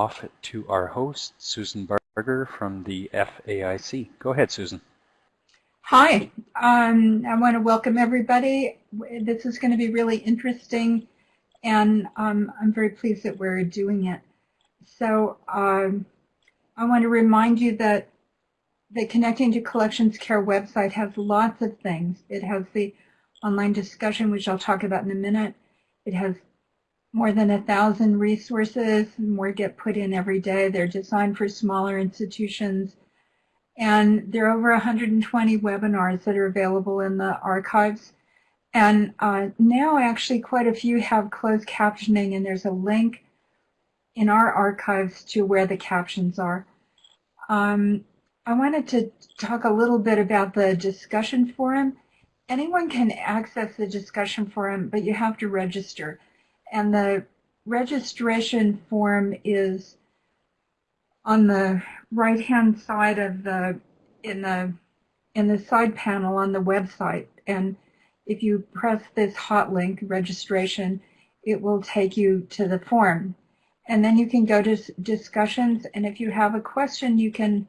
off to our host, Susan Barger from the FAIC. Go ahead, Susan. Hi, um, I want to welcome everybody. This is going to be really interesting, and um, I'm very pleased that we're doing it. So um, I want to remind you that the Connecting to Collections Care website has lots of things. It has the online discussion, which I'll talk about in a minute. It has more than a thousand resources, more get put in every day. They're designed for smaller institutions. And there are over 120 webinars that are available in the archives. And uh, now actually quite a few have closed captioning and there's a link in our archives to where the captions are. Um, I wanted to talk a little bit about the discussion forum. Anyone can access the discussion forum, but you have to register. And the registration form is on the right-hand side of the in the in the side panel on the website. And if you press this hot link registration, it will take you to the form. And then you can go to discussions. And if you have a question, you can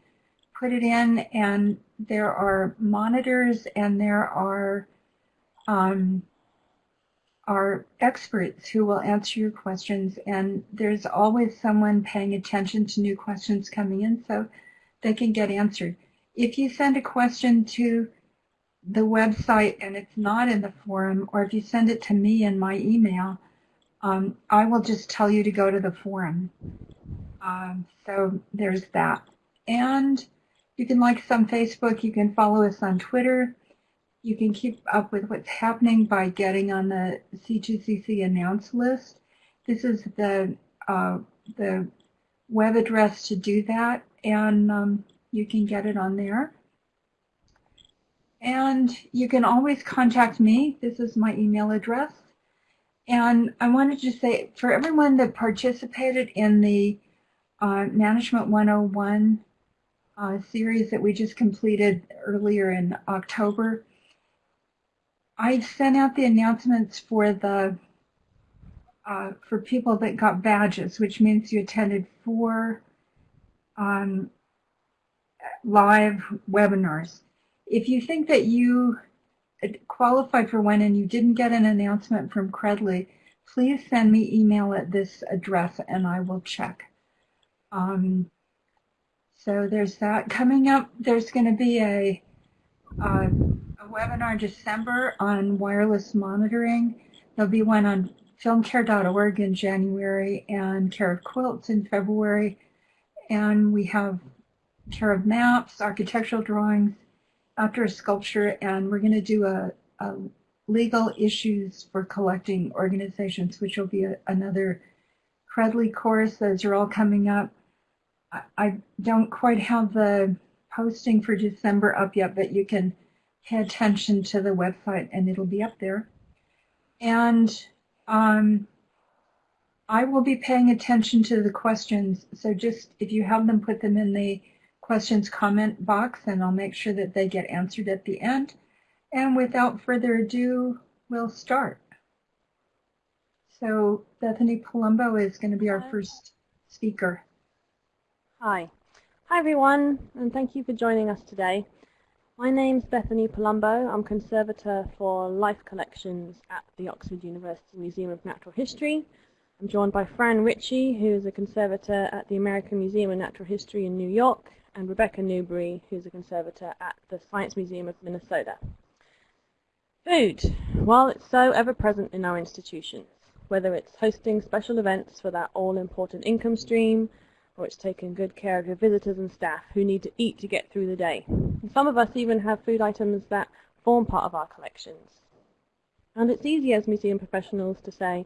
put it in and there are monitors and there are um, are experts who will answer your questions and there's always someone paying attention to new questions coming in so they can get answered. If you send a question to the website and it's not in the forum or if you send it to me in my email, um, I will just tell you to go to the forum. Um, so there's that. And you can like us on Facebook. You can follow us on Twitter. You can keep up with what's happening by getting on the C2CC announce list. This is the uh, the web address to do that, and um, you can get it on there. And you can always contact me. This is my email address. And I wanted to say, for everyone that participated in the uh, Management 101 uh, series that we just completed earlier in October. I sent out the announcements for the uh, for people that got badges, which means you attended four um, live webinars. If you think that you qualified for one and you didn't get an announcement from Credly, please send me email at this address and I will check. Um, so there's that coming up. There's going to be a, uh, a webinar in December on wireless monitoring. There'll be one on filmcare.org in January and Care of Quilts in February. And we have Care of Maps, architectural drawings, outdoor sculpture, and we're going to do a, a legal issues for collecting organizations, which will be a, another Credly course. Those are all coming up. I don't quite have the posting for December up yet, but you can pay attention to the website and it'll be up there. And um, I will be paying attention to the questions. So just if you have them, put them in the questions comment box and I'll make sure that they get answered at the end. And without further ado, we'll start. So Bethany Palumbo is going to be our first speaker. Hi. Hi everyone, and thank you for joining us today. My name's Bethany Palumbo. I'm Conservator for Life Collections at the Oxford University Museum of Natural History. I'm joined by Fran Ritchie, who is a Conservator at the American Museum of Natural History in New York, and Rebecca Newberry, who's a Conservator at the Science Museum of Minnesota. Food. While it's so ever-present in our institutions, whether it's hosting special events for that all-important income stream, or it's taking good care of your visitors and staff who need to eat to get through the day. Some of us even have food items that form part of our collections. And it's easy as museum professionals to say,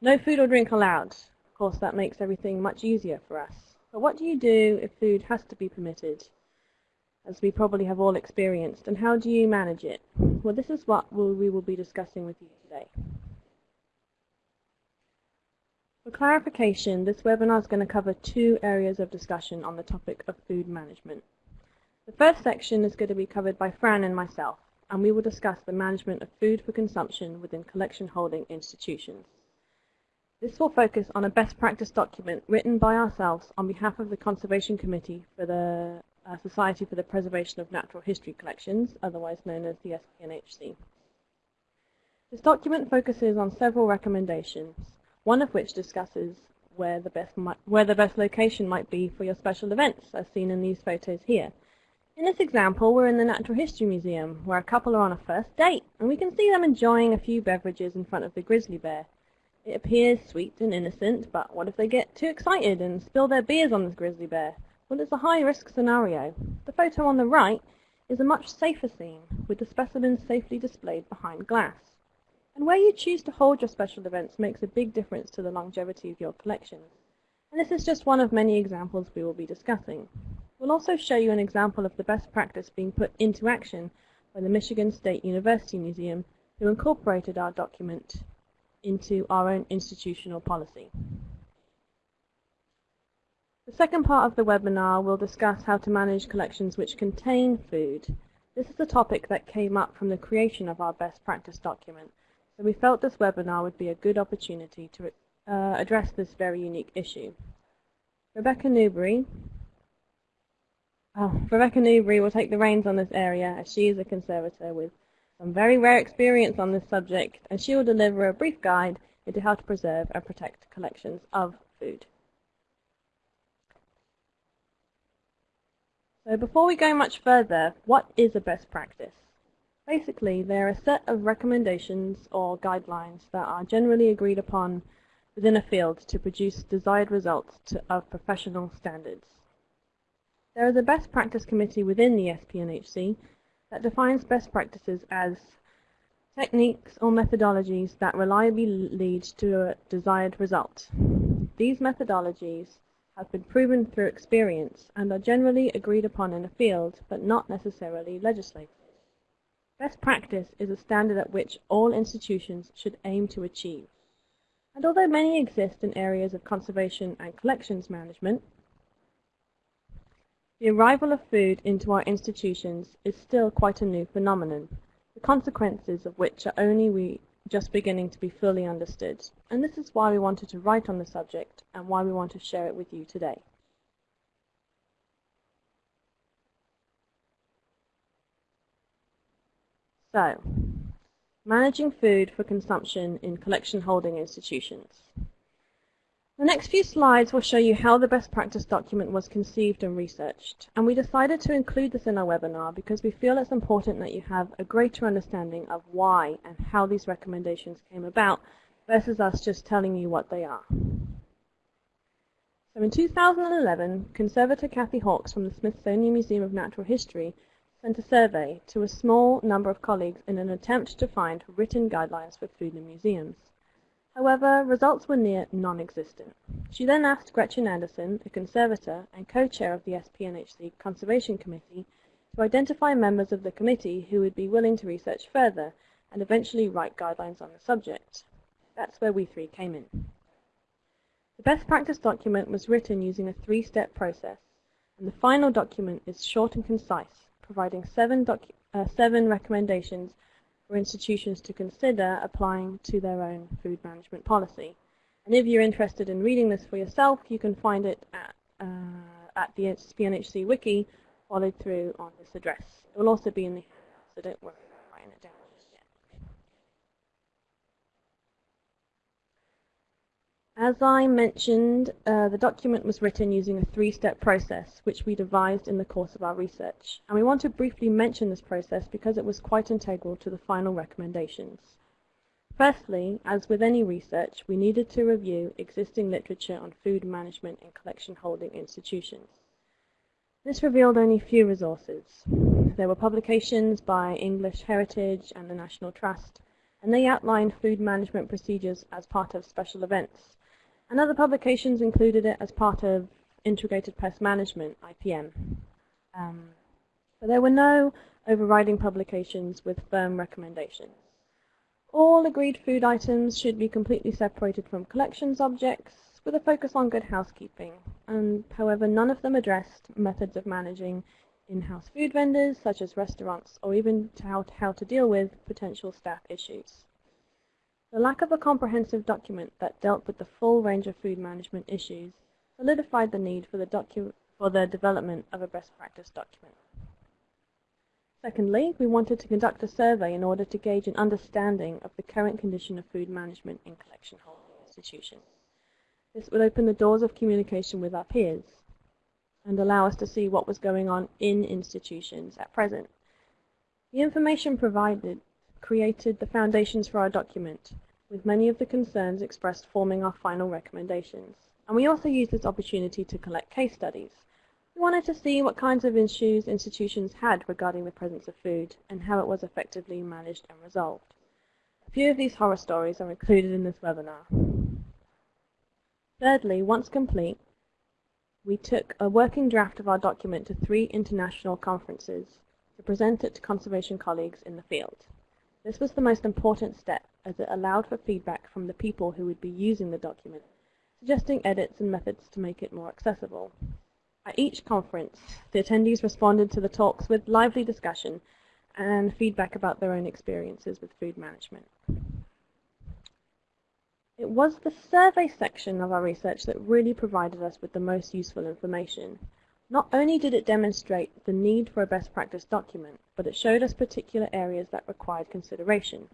no food or drink allowed. Of course, that makes everything much easier for us. But what do you do if food has to be permitted? As we probably have all experienced, and how do you manage it? Well, this is what we will be discussing with you today. For clarification, this webinar is going to cover two areas of discussion on the topic of food management. The first section is going to be covered by Fran and myself, and we will discuss the management of food for consumption within collection holding institutions. This will focus on a best practice document written by ourselves on behalf of the Conservation Committee for the uh, Society for the Preservation of Natural History Collections, otherwise known as the SPNHC. This document focuses on several recommendations, one of which discusses where the best where the best location might be for your special events, as seen in these photos here. In this example, we're in the Natural History Museum, where a couple are on a first date, and we can see them enjoying a few beverages in front of the grizzly bear. It appears sweet and innocent, but what if they get too excited and spill their beers on this grizzly bear? Well, it's a high-risk scenario. The photo on the right is a much safer scene, with the specimens safely displayed behind glass. And where you choose to hold your special events makes a big difference to the longevity of your collections. And this is just one of many examples we will be discussing. We'll also show you an example of the best practice being put into action by the Michigan State University Museum, who incorporated our document into our own institutional policy. The second part of the webinar will discuss how to manage collections which contain food. This is a topic that came up from the creation of our best practice document, so we felt this webinar would be a good opportunity to uh, address this very unique issue. Rebecca Newberry, oh, Rebecca Newberry will take the reins on this area as she is a conservator with some very rare experience on this subject and she will deliver a brief guide into how to preserve and protect collections of food. So before we go much further, what is a best practice? Basically, they're a set of recommendations or guidelines that are generally agreed upon within a field to produce desired results to, of professional standards. There is a best practice committee within the SPNHC that defines best practices as techniques or methodologies that reliably lead to a desired result. These methodologies have been proven through experience and are generally agreed upon in a field, but not necessarily legislated. Best practice is a standard at which all institutions should aim to achieve. And although many exist in areas of conservation and collections management, the arrival of food into our institutions is still quite a new phenomenon, the consequences of which are only we just beginning to be fully understood. And this is why we wanted to write on the subject and why we want to share it with you today. So, managing food for consumption in collection holding institutions. The next few slides will show you how the best practice document was conceived and researched. And we decided to include this in our webinar because we feel it's important that you have a greater understanding of why and how these recommendations came about versus us just telling you what they are. So in 2011, conservator Kathy Hawks from the Smithsonian Museum of Natural History sent a survey to a small number of colleagues in an attempt to find written guidelines for food in museums. However, results were near non-existent. She then asked Gretchen Anderson, a conservator and co-chair of the SPNHC Conservation Committee, to identify members of the committee who would be willing to research further and eventually write guidelines on the subject. That's where we three came in. The best practice document was written using a three-step process, and the final document is short and concise, providing seven, uh, seven recommendations for institutions to consider applying to their own food management policy. And if you're interested in reading this for yourself, you can find it at, uh, at the SPNHC wiki followed through on this address. It will also be in the so don't worry about writing it down. As I mentioned, uh, the document was written using a three-step process, which we devised in the course of our research. And we want to briefly mention this process because it was quite integral to the final recommendations. Firstly, as with any research, we needed to review existing literature on food management in collection holding institutions. This revealed only few resources. There were publications by English Heritage and the National Trust, and they outlined food management procedures as part of special events, and other publications included it as part of Integrated Pest Management, IPM. Um, but there were no overriding publications with firm recommendations. All agreed food items should be completely separated from collections objects with a focus on good housekeeping, and however none of them addressed methods of managing in-house food vendors such as restaurants or even how, how to deal with potential staff issues. The lack of a comprehensive document that dealt with the full range of food management issues solidified the need for the, for the development of a best practice document. Secondly, we wanted to conduct a survey in order to gauge an understanding of the current condition of food management in collection holding institutions. This would open the doors of communication with our peers and allow us to see what was going on in institutions at present. The information provided created the foundations for our document, with many of the concerns expressed forming our final recommendations. And we also used this opportunity to collect case studies we wanted to see what kinds of issues institutions had regarding the presence of food and how it was effectively managed and resolved. A few of these horror stories are included in this webinar. Thirdly, once complete, we took a working draft of our document to three international conferences to present it to conservation colleagues in the field. This was the most important step as it allowed for feedback from the people who would be using the document, suggesting edits and methods to make it more accessible. At each conference, the attendees responded to the talks with lively discussion and feedback about their own experiences with food management. It was the survey section of our research that really provided us with the most useful information. Not only did it demonstrate the need for a best practice document, but it showed us particular areas that required consideration.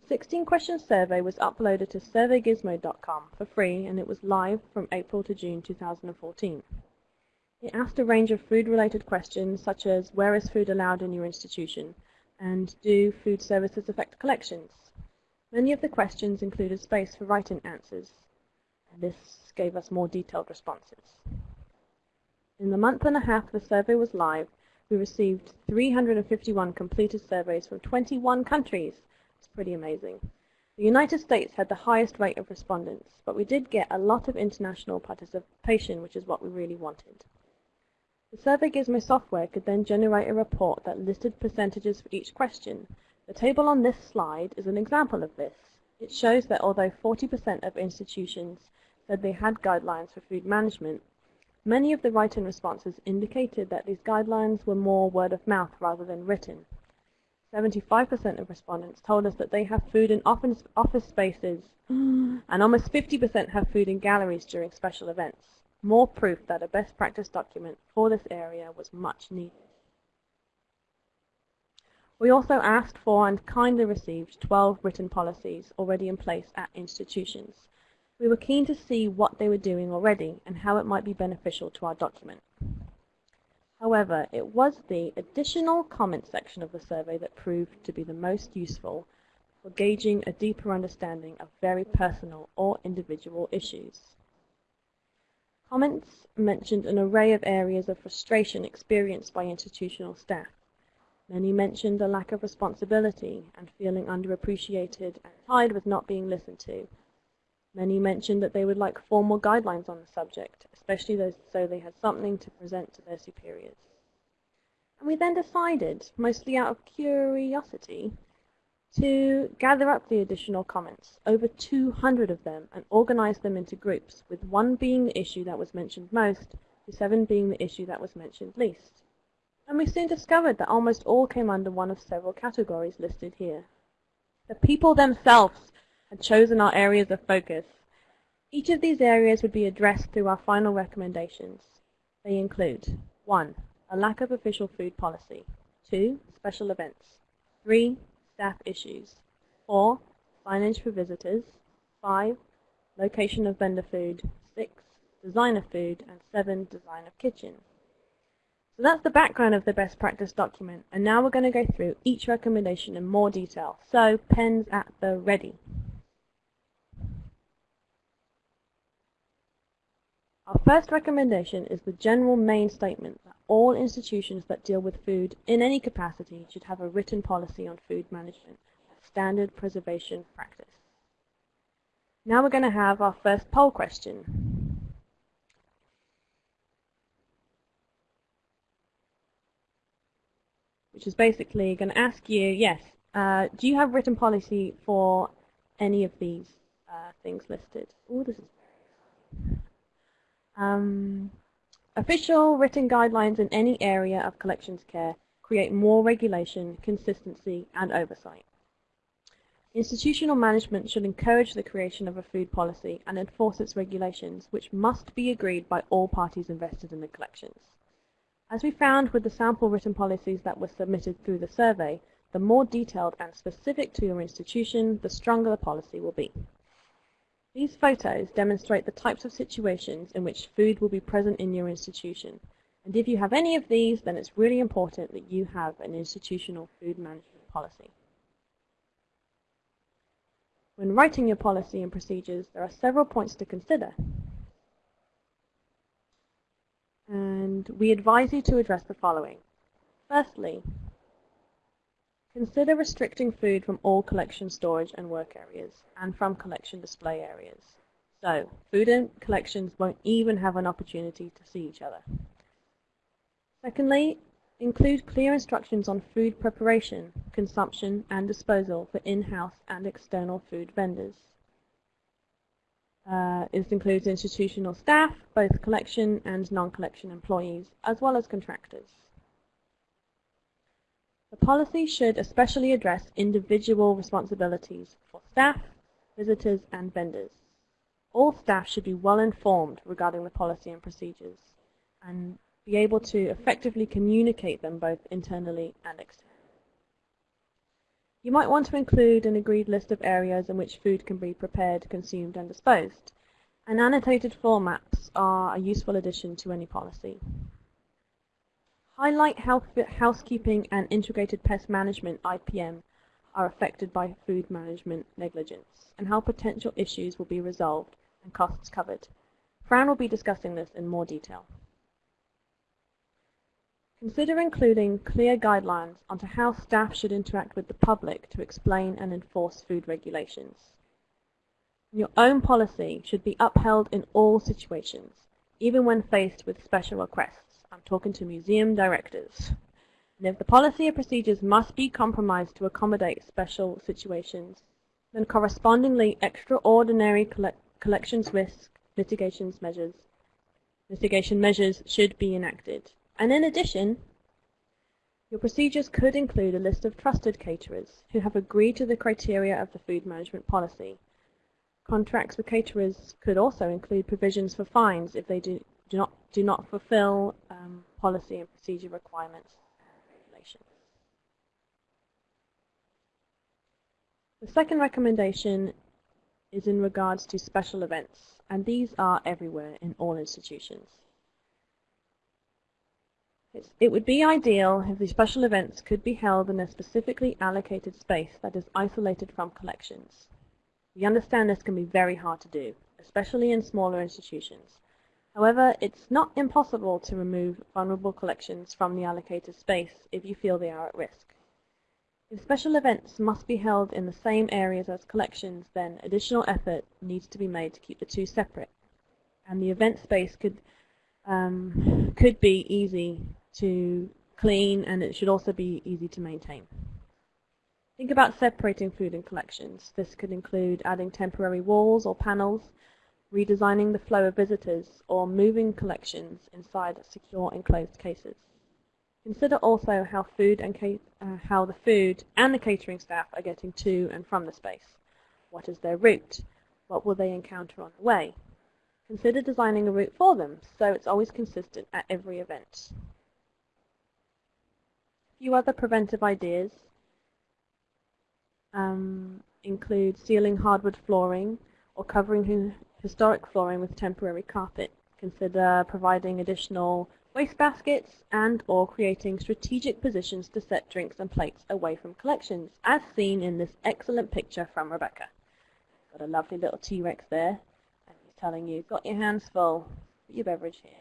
The 16 question survey was uploaded to surveygizmo.com for free and it was live from April to June 2014. It asked a range of food-related questions such as where is food allowed in your institution and do food services affect collections? Many of the questions included space for write-in answers. And this gave us more detailed responses. In the month and a half the survey was live, we received 351 completed surveys from 21 countries. It's pretty amazing. The United States had the highest rate of respondents, but we did get a lot of international participation, which is what we really wanted. The Survey Gizmo software could then generate a report that listed percentages for each question. The table on this slide is an example of this. It shows that although 40% of institutions said they had guidelines for food management, many of the write-in responses indicated that these guidelines were more word of mouth rather than written. 75% of respondents told us that they have food in office, office spaces, and almost 50% have food in galleries during special events more proof that a best practice document for this area was much needed. We also asked for and kindly received 12 written policies already in place at institutions. We were keen to see what they were doing already and how it might be beneficial to our document. However, it was the additional comment section of the survey that proved to be the most useful for gauging a deeper understanding of very personal or individual issues. Comments mentioned an array of areas of frustration experienced by institutional staff. Many mentioned a lack of responsibility and feeling underappreciated and tired with not being listened to. Many mentioned that they would like formal guidelines on the subject, especially those, so they had something to present to their superiors. And we then decided, mostly out of curiosity, to gather up the additional comments, over 200 of them, and organize them into groups, with one being the issue that was mentioned most, the seven being the issue that was mentioned least. And we soon discovered that almost all came under one of several categories listed here. The people themselves had chosen our areas of focus. Each of these areas would be addressed through our final recommendations. They include 1. A lack of official food policy 2. Special events 3 staff issues. 4. Signage for visitors. 5. Location of vendor food. 6. Design of food. And 7. Design of kitchen. So that's the background of the best practice document. And now we're going to go through each recommendation in more detail. So pens at the ready. Our first recommendation is the general main statement that all institutions that deal with food in any capacity should have a written policy on food management, a standard preservation practice. Now we're going to have our first poll question. Which is basically going to ask you, yes, uh, do you have written policy for any of these uh, things listed? Oh, this is um, official written guidelines in any area of collections care create more regulation, consistency, and oversight. Institutional management should encourage the creation of a food policy and enforce its regulations, which must be agreed by all parties invested in the collections. As we found with the sample written policies that were submitted through the survey, the more detailed and specific to your institution, the stronger the policy will be. These photos demonstrate the types of situations in which food will be present in your institution. And if you have any of these, then it's really important that you have an institutional food management policy. When writing your policy and procedures, there are several points to consider. And we advise you to address the following. Firstly, consider restricting food from all collection storage and work areas and from collection display areas. So, food and collections won't even have an opportunity to see each other. Secondly, Include clear instructions on food preparation, consumption, and disposal for in-house and external food vendors. Uh, this includes institutional staff, both collection and non-collection employees, as well as contractors. The policy should especially address individual responsibilities for staff, visitors, and vendors. All staff should be well informed regarding the policy and procedures, and be able to effectively communicate them both internally and externally. You might want to include an agreed list of areas in which food can be prepared, consumed, and disposed. And annotated floor maps are a useful addition to any policy. Highlight how housekeeping and integrated pest management IPM are affected by food management negligence and how potential issues will be resolved and costs covered. Fran will be discussing this in more detail. Consider including clear guidelines onto how staff should interact with the public to explain and enforce food regulations. Your own policy should be upheld in all situations, even when faced with special requests. I'm talking to museum directors. And if the policy or procedures must be compromised to accommodate special situations, then correspondingly extraordinary collections risk mitigations measures mitigation measures should be enacted. And in addition, your procedures could include a list of trusted caterers who have agreed to the criteria of the food management policy. Contracts with caterers could also include provisions for fines if they do, do not do not fulfill um, policy and procedure requirements regulations. The second recommendation is in regards to special events, and these are everywhere in all institutions. It would be ideal if the special events could be held in a specifically allocated space that is isolated from collections. We understand this can be very hard to do, especially in smaller institutions. However, it's not impossible to remove vulnerable collections from the allocated space if you feel they are at risk. If special events must be held in the same areas as collections, then additional effort needs to be made to keep the two separate. And the event space could um, could be easy to clean and it should also be easy to maintain. Think about separating food and collections. This could include adding temporary walls or panels, redesigning the flow of visitors, or moving collections inside secure enclosed cases. Consider also how food and uh, how the food and the catering staff are getting to and from the space. What is their route? What will they encounter on the way? Consider designing a route for them so it's always consistent at every event A few other preventive ideas um, include sealing hardwood flooring or covering historic flooring with temporary carpet. Consider providing additional waste baskets and or creating strategic positions to set drinks and plates away from collections, as seen in this excellent picture from Rebecca. Got a lovely little T-Rex there, and he's telling you, got your hands full, put your beverage here.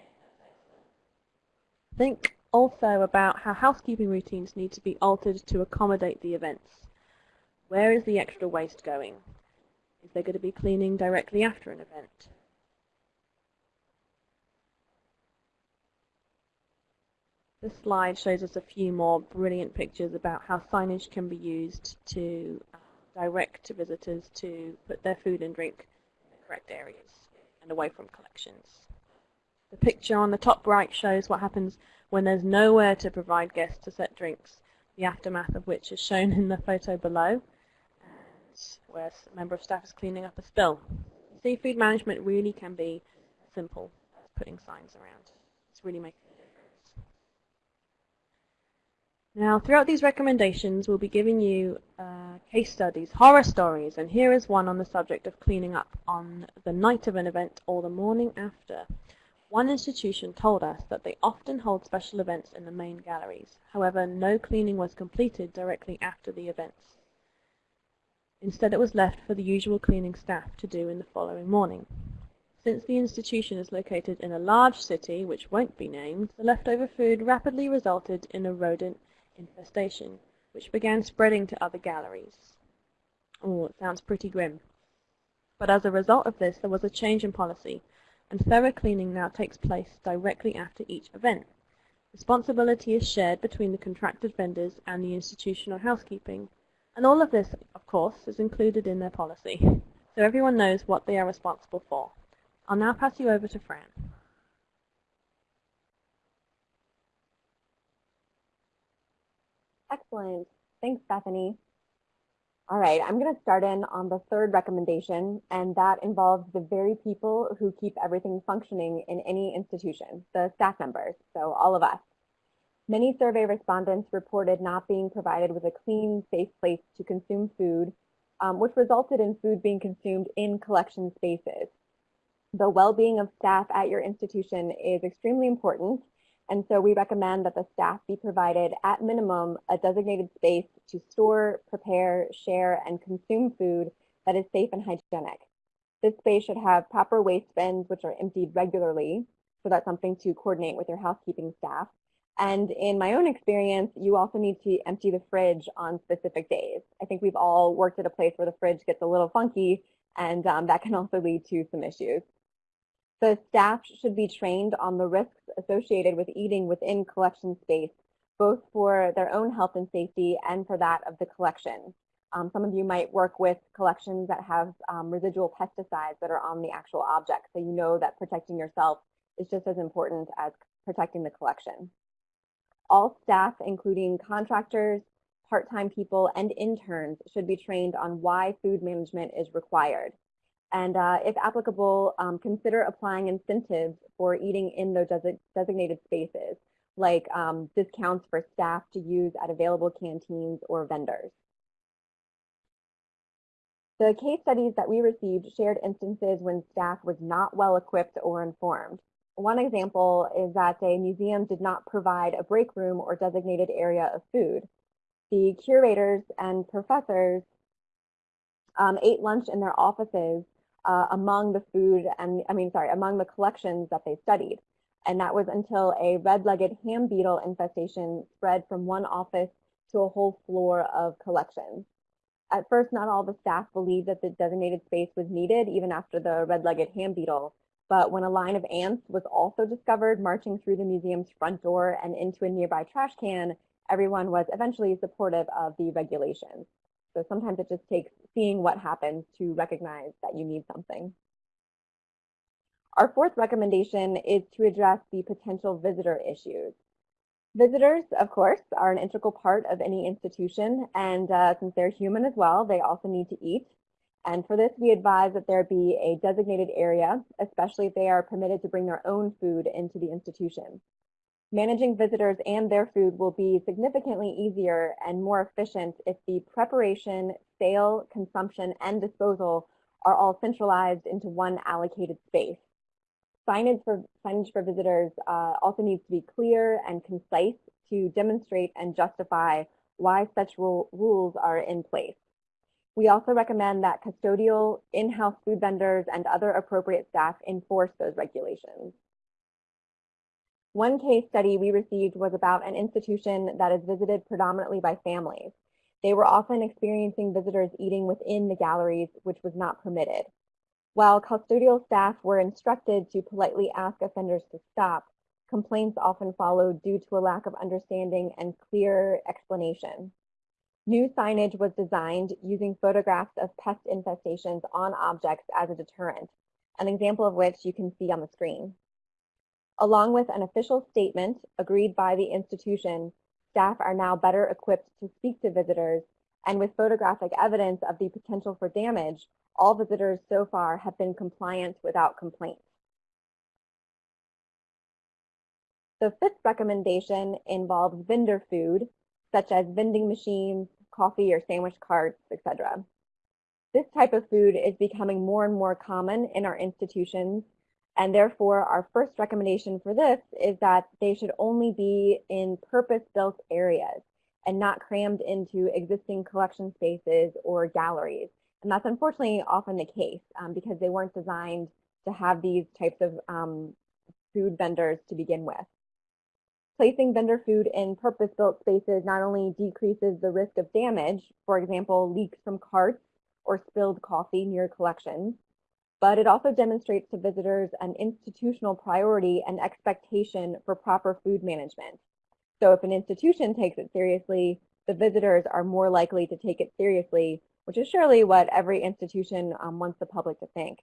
Think also about how housekeeping routines need to be altered to accommodate the events. Where is the extra waste going? Is there going to be cleaning directly after an event? This slide shows us a few more brilliant pictures about how signage can be used to uh, direct visitors to put their food and drink in the correct areas and away from collections. The picture on the top right shows what happens when there's nowhere to provide guests to set drinks, the aftermath of which is shown in the photo below. Event where a member of staff is cleaning up a spill. Seafood management really can be simple as putting signs around. It's really making a difference. Now, throughout these recommendations, we'll be giving you uh, case studies, horror stories, and here is one on the subject of cleaning up on the night of an event or the morning after. One institution told us that they often hold special events in the main galleries. However, no cleaning was completed directly after the events. Instead, it was left for the usual cleaning staff to do in the following morning. Since the institution is located in a large city, which won't be named, the leftover food rapidly resulted in a rodent infestation, which began spreading to other galleries. Oh, it sounds pretty grim. But as a result of this, there was a change in policy and thorough cleaning now takes place directly after each event. Responsibility is shared between the contracted vendors and the institutional housekeeping. And all of this, of course, is included in their policy, so everyone knows what they are responsible for. I'll now pass you over to Fran. Excellent. Thanks, Bethany. All right, I'm going to start in on the third recommendation, and that involves the very people who keep everything functioning in any institution, the staff members, so all of us. Many survey respondents reported not being provided with a clean, safe place to consume food, um, which resulted in food being consumed in collection spaces. The well-being of staff at your institution is extremely important, and so we recommend that the staff be provided at minimum a designated space to store, prepare, share, and consume food that is safe and hygienic. This space should have proper waste bins which are emptied regularly, so that's something to coordinate with your housekeeping staff. And in my own experience, you also need to empty the fridge on specific days. I think we've all worked at a place where the fridge gets a little funky, and um, that can also lead to some issues. The staff should be trained on the risks associated with eating within collection space, both for their own health and safety and for that of the collection. Um, some of you might work with collections that have um, residual pesticides that are on the actual object, so you know that protecting yourself is just as important as protecting the collection. All staff, including contractors, part-time people, and interns should be trained on why food management is required and uh, if applicable, um, consider applying incentives for eating in those designated spaces, like um, discounts for staff to use at available canteens or vendors. The case studies that we received shared instances when staff was not well equipped or informed. One example is that a museum did not provide a break room or designated area of food. The curators and professors um, ate lunch in their offices uh, among the food and, I mean, sorry, among the collections that they studied. And that was until a red-legged ham beetle infestation spread from one office to a whole floor of collections. At first, not all the staff believed that the designated space was needed even after the red-legged ham beetle. But when a line of ants was also discovered marching through the museum's front door and into a nearby trash can, everyone was eventually supportive of the regulations. So sometimes it just takes seeing what happens to recognize that you need something. Our fourth recommendation is to address the potential visitor issues. Visitors, of course, are an integral part of any institution, and uh, since they're human as well, they also need to eat. And for this, we advise that there be a designated area, especially if they are permitted to bring their own food into the institution. Managing visitors and their food will be significantly easier and more efficient if the preparation, sale, consumption, and disposal are all centralized into one allocated space. Signage for, signage for visitors uh, also needs to be clear and concise to demonstrate and justify why such rule, rules are in place. We also recommend that custodial, in-house food vendors, and other appropriate staff enforce those regulations. One case study we received was about an institution that is visited predominantly by families. They were often experiencing visitors eating within the galleries, which was not permitted. While custodial staff were instructed to politely ask offenders to stop, complaints often followed due to a lack of understanding and clear explanation. New signage was designed using photographs of pest infestations on objects as a deterrent, an example of which you can see on the screen. Along with an official statement agreed by the institution, staff are now better equipped to speak to visitors and with photographic evidence of the potential for damage, all visitors so far have been compliant without complaint. The fifth recommendation involves vendor food, such as vending machines, coffee or sandwich carts, etc. This type of food is becoming more and more common in our institutions, and therefore our first recommendation for this is that they should only be in purpose-built areas and not crammed into existing collection spaces or galleries. And that's unfortunately often the case um, because they weren't designed to have these types of um, food vendors to begin with. Placing vendor food in purpose-built spaces not only decreases the risk of damage, for example, leaks from carts or spilled coffee near collections, but it also demonstrates to visitors an institutional priority and expectation for proper food management. So if an institution takes it seriously, the visitors are more likely to take it seriously, which is surely what every institution um, wants the public to think.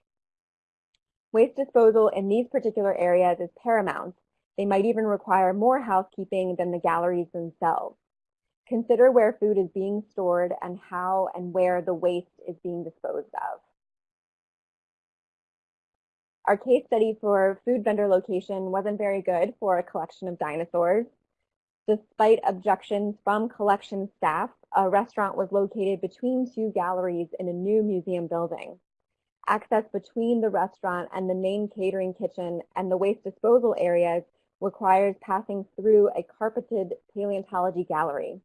Waste disposal in these particular areas is paramount, they might even require more housekeeping than the galleries themselves. Consider where food is being stored and how and where the waste is being disposed of. Our case study for food vendor location wasn't very good for a collection of dinosaurs. Despite objections from collection staff, a restaurant was located between two galleries in a new museum building. Access between the restaurant and the main catering kitchen and the waste disposal areas requires passing through a carpeted paleontology gallery.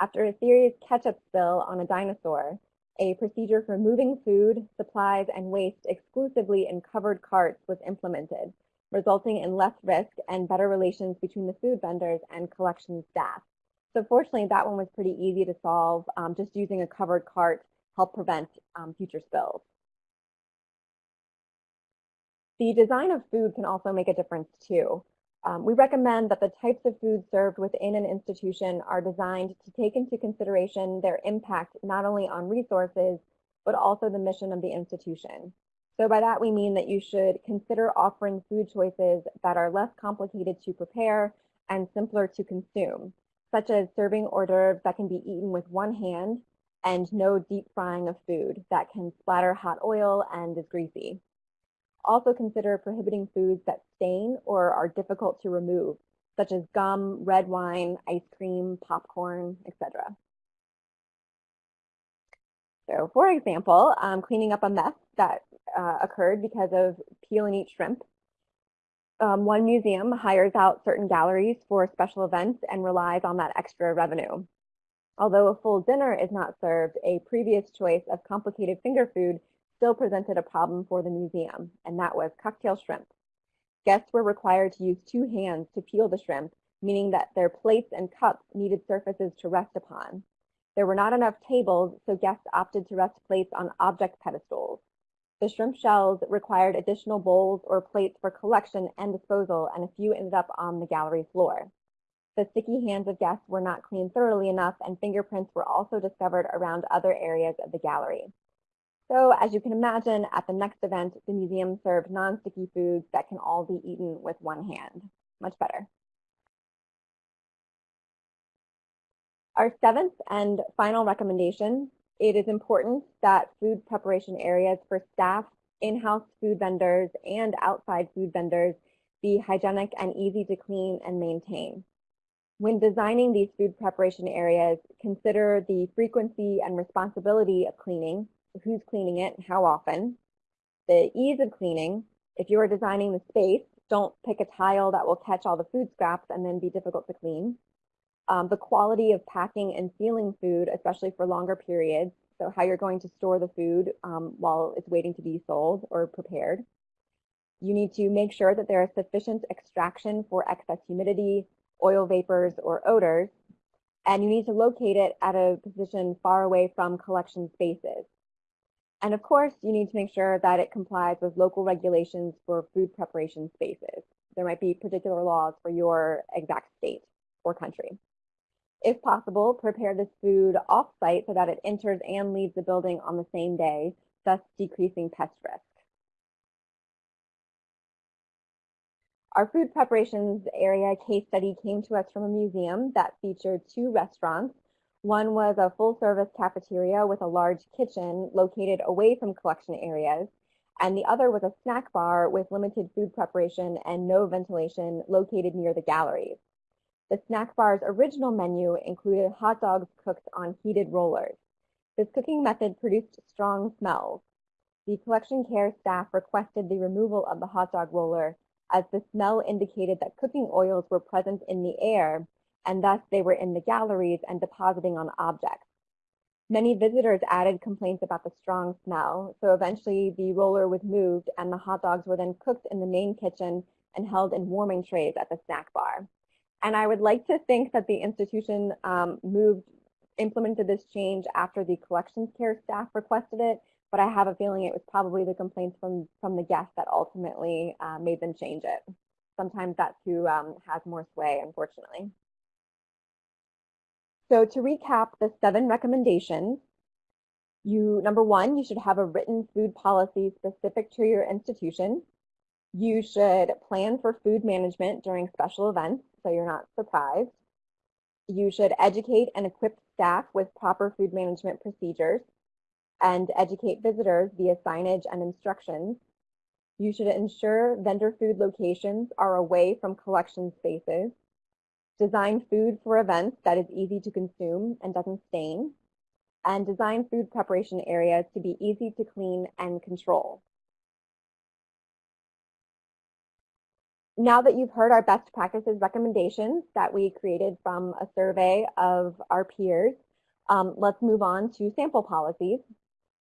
After a serious ketchup spill on a dinosaur, a procedure for moving food, supplies, and waste exclusively in covered carts was implemented, resulting in less risk and better relations between the food vendors and collection staff. So fortunately, that one was pretty easy to solve. Um, just using a covered cart helped prevent um, future spills. The design of food can also make a difference too. Um, we recommend that the types of food served within an institution are designed to take into consideration their impact not only on resources, but also the mission of the institution. So by that we mean that you should consider offering food choices that are less complicated to prepare and simpler to consume, such as serving hors d'oeuvres that can be eaten with one hand and no deep frying of food that can splatter hot oil and is greasy. Also consider prohibiting foods that stain or are difficult to remove, such as gum, red wine, ice cream, popcorn, etc. So for example, um, cleaning up a mess that uh, occurred because of peel and eat shrimp. Um, one museum hires out certain galleries for special events and relies on that extra revenue. Although a full dinner is not served, a previous choice of complicated finger food still presented a problem for the museum, and that was cocktail shrimp. Guests were required to use two hands to peel the shrimp, meaning that their plates and cups needed surfaces to rest upon. There were not enough tables, so guests opted to rest plates on object pedestals. The shrimp shells required additional bowls or plates for collection and disposal, and a few ended up on the gallery floor. The sticky hands of guests were not cleaned thoroughly enough, and fingerprints were also discovered around other areas of the gallery. So as you can imagine, at the next event, the museum served non-sticky foods that can all be eaten with one hand. Much better. Our seventh and final recommendation, it is important that food preparation areas for staff, in-house food vendors, and outside food vendors be hygienic and easy to clean and maintain. When designing these food preparation areas, consider the frequency and responsibility of cleaning, who's cleaning it, how often. The ease of cleaning, if you are designing the space, don't pick a tile that will catch all the food scraps and then be difficult to clean. Um, the quality of packing and sealing food, especially for longer periods, so how you're going to store the food um, while it's waiting to be sold or prepared. You need to make sure that there is sufficient extraction for excess humidity, oil vapors, or odors, and you need to locate it at a position far away from collection spaces. And of course, you need to make sure that it complies with local regulations for food preparation spaces. There might be particular laws for your exact state or country. If possible, prepare this food off-site so that it enters and leaves the building on the same day, thus decreasing pest risk. Our food preparations area case study came to us from a museum that featured two restaurants One was a full-service cafeteria with a large kitchen located away from collection areas, and the other was a snack bar with limited food preparation and no ventilation located near the galleries. The snack bar's original menu included hot dogs cooked on heated rollers. This cooking method produced strong smells. The collection care staff requested the removal of the hot dog roller as the smell indicated that cooking oils were present in the air and thus they were in the galleries and depositing on objects. Many visitors added complaints about the strong smell, so eventually the roller was moved and the hot dogs were then cooked in the main kitchen and held in warming trays at the snack bar. And I would like to think that the institution um, moved, implemented this change after the collections care staff requested it, but I have a feeling it was probably the complaints from, from the guests that ultimately uh, made them change it. Sometimes that's who um, has more sway, unfortunately. So to recap the seven recommendations, you, number one, you should have a written food policy specific to your institution. You should plan for food management during special events so you're not surprised. You should educate and equip staff with proper food management procedures and educate visitors via signage and instructions. You should ensure vendor food locations are away from collection spaces. Design food for events that is easy to consume and doesn't stain. And design food preparation areas to be easy to clean and control. Now that you've heard our best practices recommendations that we created from a survey of our peers, um, let's move on to sample policies.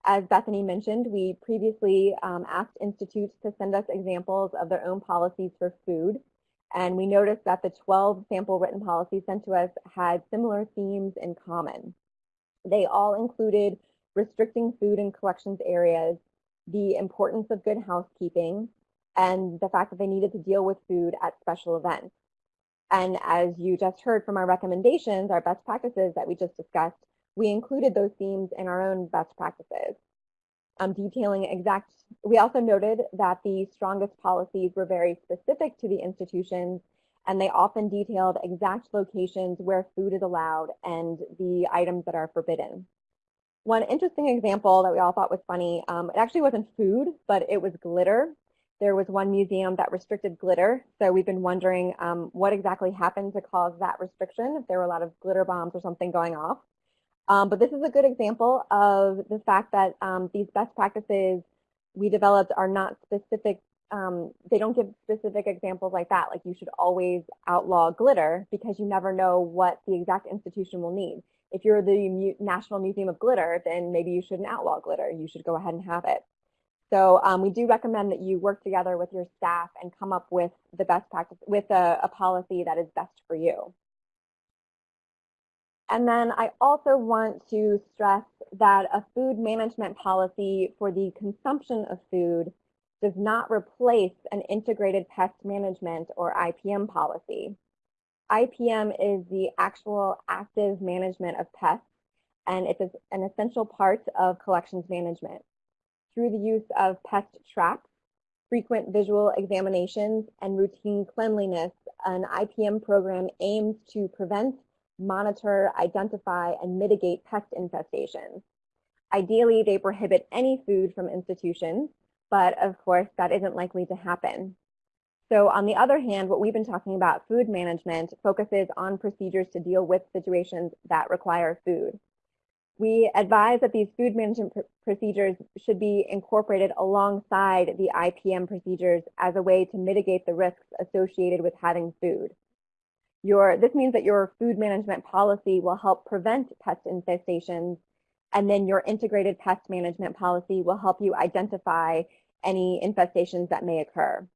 As Bethany mentioned, we previously um, asked institutes to send us examples of their own policies for food, and we noticed that the 12 sample written policies sent to us had similar themes in common. They all included restricting food in collections areas, the importance of good housekeeping, and the fact that they needed to deal with food at special events. And as you just heard from our recommendations, our best practices that we just discussed, we included those themes in our own best practices. Um, detailing exact, we also noted that the strongest policies were very specific to the institutions and they often detailed exact locations where food is allowed and the items that are forbidden. One interesting example that we all thought was funny, um, it actually wasn't food, but it was glitter. There was one museum that restricted glitter, so we've been wondering um, what exactly happened to cause that restriction, if there were a lot of glitter bombs or something going off. Um, but this is a good example of the fact that um, these best practices we developed are not specific, um, they don't give specific examples like that, like you should always outlaw glitter because you never know what the exact institution will need. If you're the National Museum of Glitter, then maybe you shouldn't outlaw glitter. You should go ahead and have it. So um, we do recommend that you work together with your staff and come up with the best practice, with a, a policy that is best for you. And then I also want to stress that a food management policy for the consumption of food does not replace an integrated pest management or IPM policy. IPM is the actual active management of pests, and it is an essential part of collections management through the use of pest traps, frequent visual examinations, and routine cleanliness, an IPM program aims to prevent, monitor, identify, and mitigate pest infestations. Ideally, they prohibit any food from institutions, but of course, that isn't likely to happen. So on the other hand, what we've been talking about, food management, focuses on procedures to deal with situations that require food. We advise that these food management pr procedures should be incorporated alongside the IPM procedures as a way to mitigate the risks associated with having food. Your, this means that your food management policy will help prevent pest infestations, and then your integrated pest management policy will help you identify any infestations that may occur.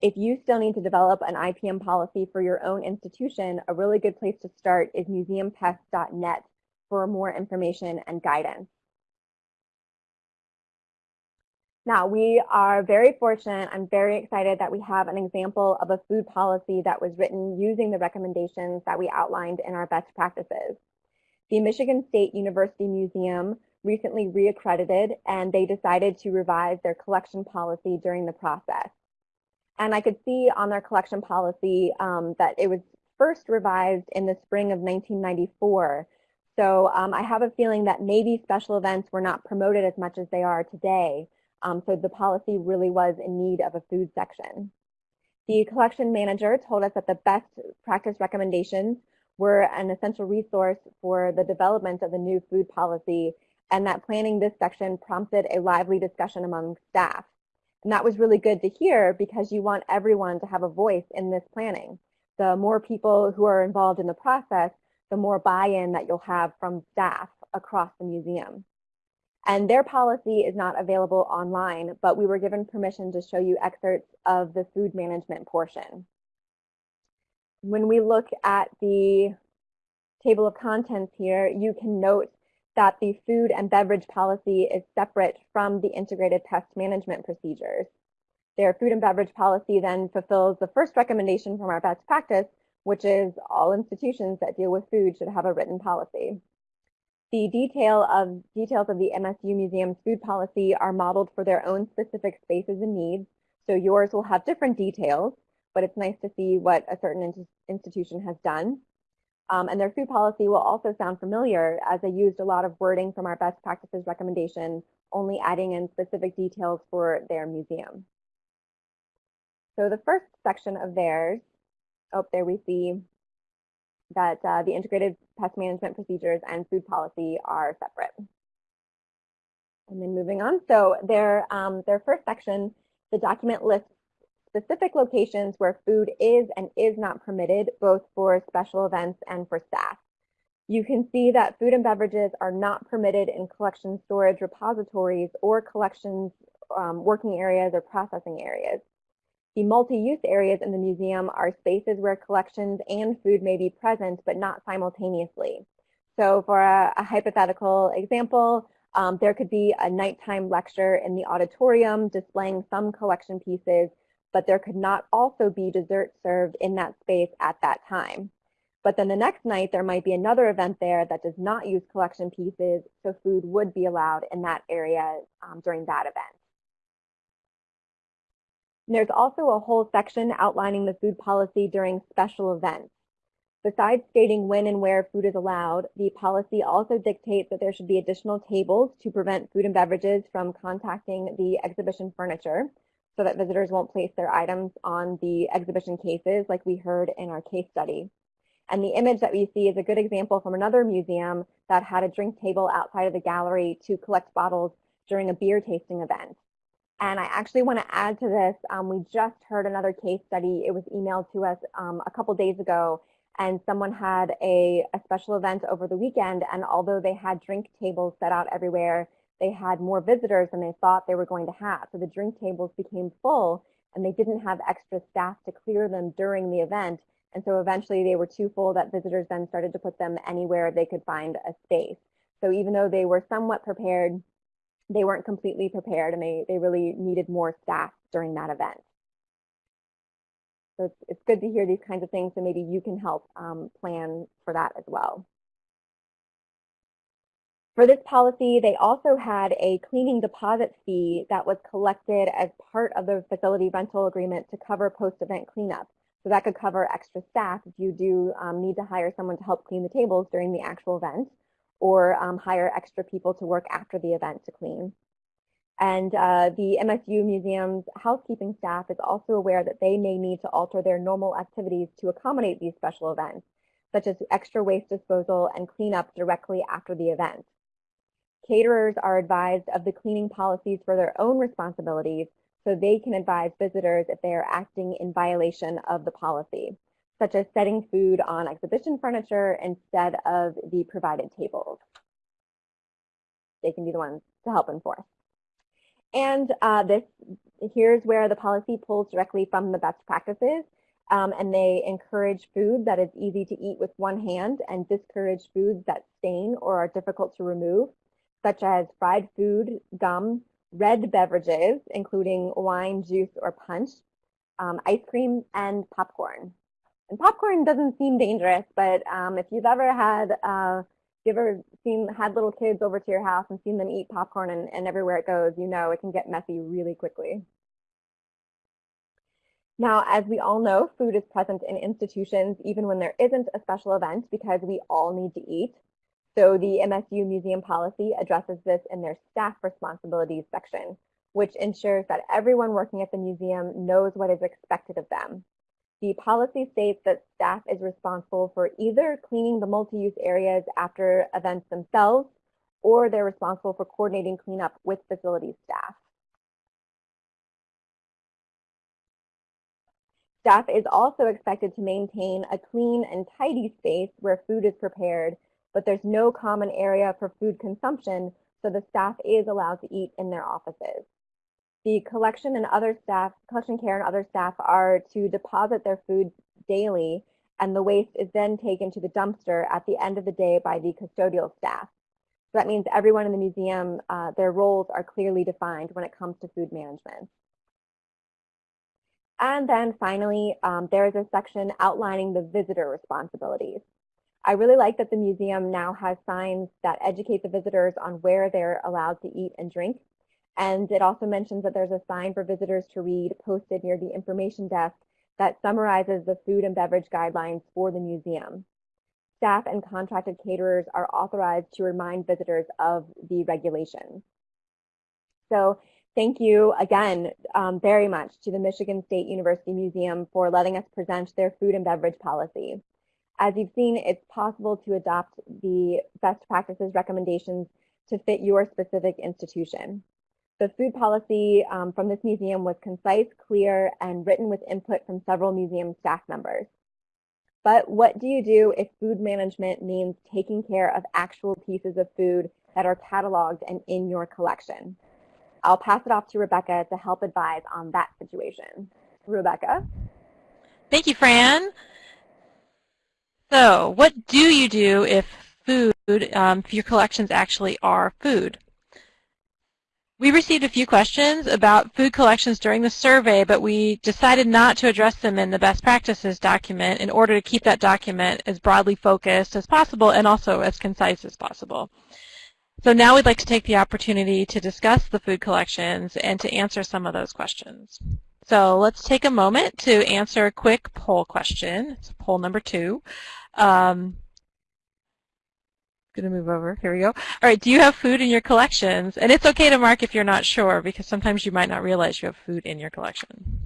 If you still need to develop an IPM policy for your own institution, a really good place to start is museumpest.net for more information and guidance. Now, we are very fortunate. I'm very excited that we have an example of a food policy that was written using the recommendations that we outlined in our best practices. The Michigan State University Museum recently reaccredited and they decided to revise their collection policy during the process. And I could see on their collection policy um, that it was first revised in the spring of 1994 So um, I have a feeling that maybe special events were not promoted as much as they are today. Um, so the policy really was in need of a food section. The collection manager told us that the best practice recommendations were an essential resource for the development of the new food policy and that planning this section prompted a lively discussion among staff. And that was really good to hear because you want everyone to have a voice in this planning. The more people who are involved in the process, the more buy-in that you'll have from staff across the museum. And their policy is not available online, but we were given permission to show you excerpts of the food management portion. When we look at the table of contents here, you can note that the food and beverage policy is separate from the integrated pest management procedures. Their food and beverage policy then fulfills the first recommendation from our best practice, which is all institutions that deal with food should have a written policy. The detail of, details of the MSU Museum's food policy are modeled for their own specific spaces and needs, so yours will have different details, but it's nice to see what a certain institution has done. Um, and their food policy will also sound familiar as they used a lot of wording from our best practices recommendation, only adding in specific details for their museum. So the first section of theirs, oh, there we see that uh, the integrated pest management procedures and food policy are separate. And then moving on, so their, um, their first section, the document lists specific locations where food is and is not permitted, both for special events and for staff. You can see that food and beverages are not permitted in collection storage repositories or collections um, working areas or processing areas. The multi-use areas in the museum are spaces where collections and food may be present, but not simultaneously. So for a, a hypothetical example, um, there could be a nighttime lecture in the auditorium displaying some collection pieces but there could not also be dessert served in that space at that time. But then the next night, there might be another event there that does not use collection pieces, so food would be allowed in that area um, during that event. There's also a whole section outlining the food policy during special events. Besides stating when and where food is allowed, the policy also dictates that there should be additional tables to prevent food and beverages from contacting the exhibition furniture, so that visitors won't place their items on the exhibition cases like we heard in our case study. And the image that we see is a good example from another museum that had a drink table outside of the gallery to collect bottles during a beer tasting event. And I actually want to add to this, um, we just heard another case study. It was emailed to us um, a couple days ago, and someone had a, a special event over the weekend, and although they had drink tables set out everywhere, they had more visitors than they thought they were going to have. So the drink tables became full and they didn't have extra staff to clear them during the event. And so eventually they were too full that visitors then started to put them anywhere they could find a space. So even though they were somewhat prepared, they weren't completely prepared and they, they really needed more staff during that event. So it's, it's good to hear these kinds of things so maybe you can help um, plan for that as well. For this policy, they also had a cleaning deposit fee that was collected as part of the facility rental agreement to cover post-event cleanup. So that could cover extra staff if you do um, need to hire someone to help clean the tables during the actual event or um, hire extra people to work after the event to clean. And uh, the MSU Museum's housekeeping staff is also aware that they may need to alter their normal activities to accommodate these special events, such as extra waste disposal and cleanup directly after the event. Caterers are advised of the cleaning policies for their own responsibilities so they can advise visitors if they are acting in violation of the policy, such as setting food on exhibition furniture instead of the provided tables. They can be the ones to help enforce. And uh, this here's where the policy pulls directly from the best practices. Um, and they encourage food that is easy to eat with one hand and discourage foods that stain or are difficult to remove such as fried food, gum, red beverages, including wine, juice, or punch, um, ice cream, and popcorn. And popcorn doesn't seem dangerous, but um, if you've ever had, uh, you've ever seen, had little kids over to your house and seen them eat popcorn and, and everywhere it goes, you know it can get messy really quickly. Now, as we all know, food is present in institutions even when there isn't a special event because we all need to eat. So the MSU museum policy addresses this in their staff responsibilities section, which ensures that everyone working at the museum knows what is expected of them. The policy states that staff is responsible for either cleaning the multi-use areas after events themselves, or they're responsible for coordinating cleanup with facilities staff. Staff is also expected to maintain a clean and tidy space where food is prepared, but there's no common area for food consumption, so the staff is allowed to eat in their offices. The collection and other staff, collection care and other staff are to deposit their food daily, and the waste is then taken to the dumpster at the end of the day by the custodial staff. So that means everyone in the museum, uh, their roles are clearly defined when it comes to food management. And then finally, um, there is a section outlining the visitor responsibilities. I really like that the museum now has signs that educate the visitors on where they're allowed to eat and drink. And it also mentions that there's a sign for visitors to read posted near the information desk that summarizes the food and beverage guidelines for the museum. Staff and contracted caterers are authorized to remind visitors of the regulations. So Thank you again um, very much to the Michigan State University Museum for letting us present their food and beverage policy. As you've seen, it's possible to adopt the best practices recommendations to fit your specific institution. The food policy um, from this museum was concise, clear, and written with input from several museum staff members. But what do you do if food management means taking care of actual pieces of food that are cataloged and in your collection? I'll pass it off to Rebecca to help advise on that situation. Rebecca? Thank you, Fran. So what do you do if food, um, if your collections actually are food? We received a few questions about food collections during the survey, but we decided not to address them in the best practices document in order to keep that document as broadly focused as possible and also as concise as possible. So now we'd like to take the opportunity to discuss the food collections and to answer some of those questions. So let's take a moment to answer a quick poll question. It's poll number two. Um, going to move over. Here we go. All right, do you have food in your collections? And it's okay to mark if you're not sure because sometimes you might not realize you have food in your collection.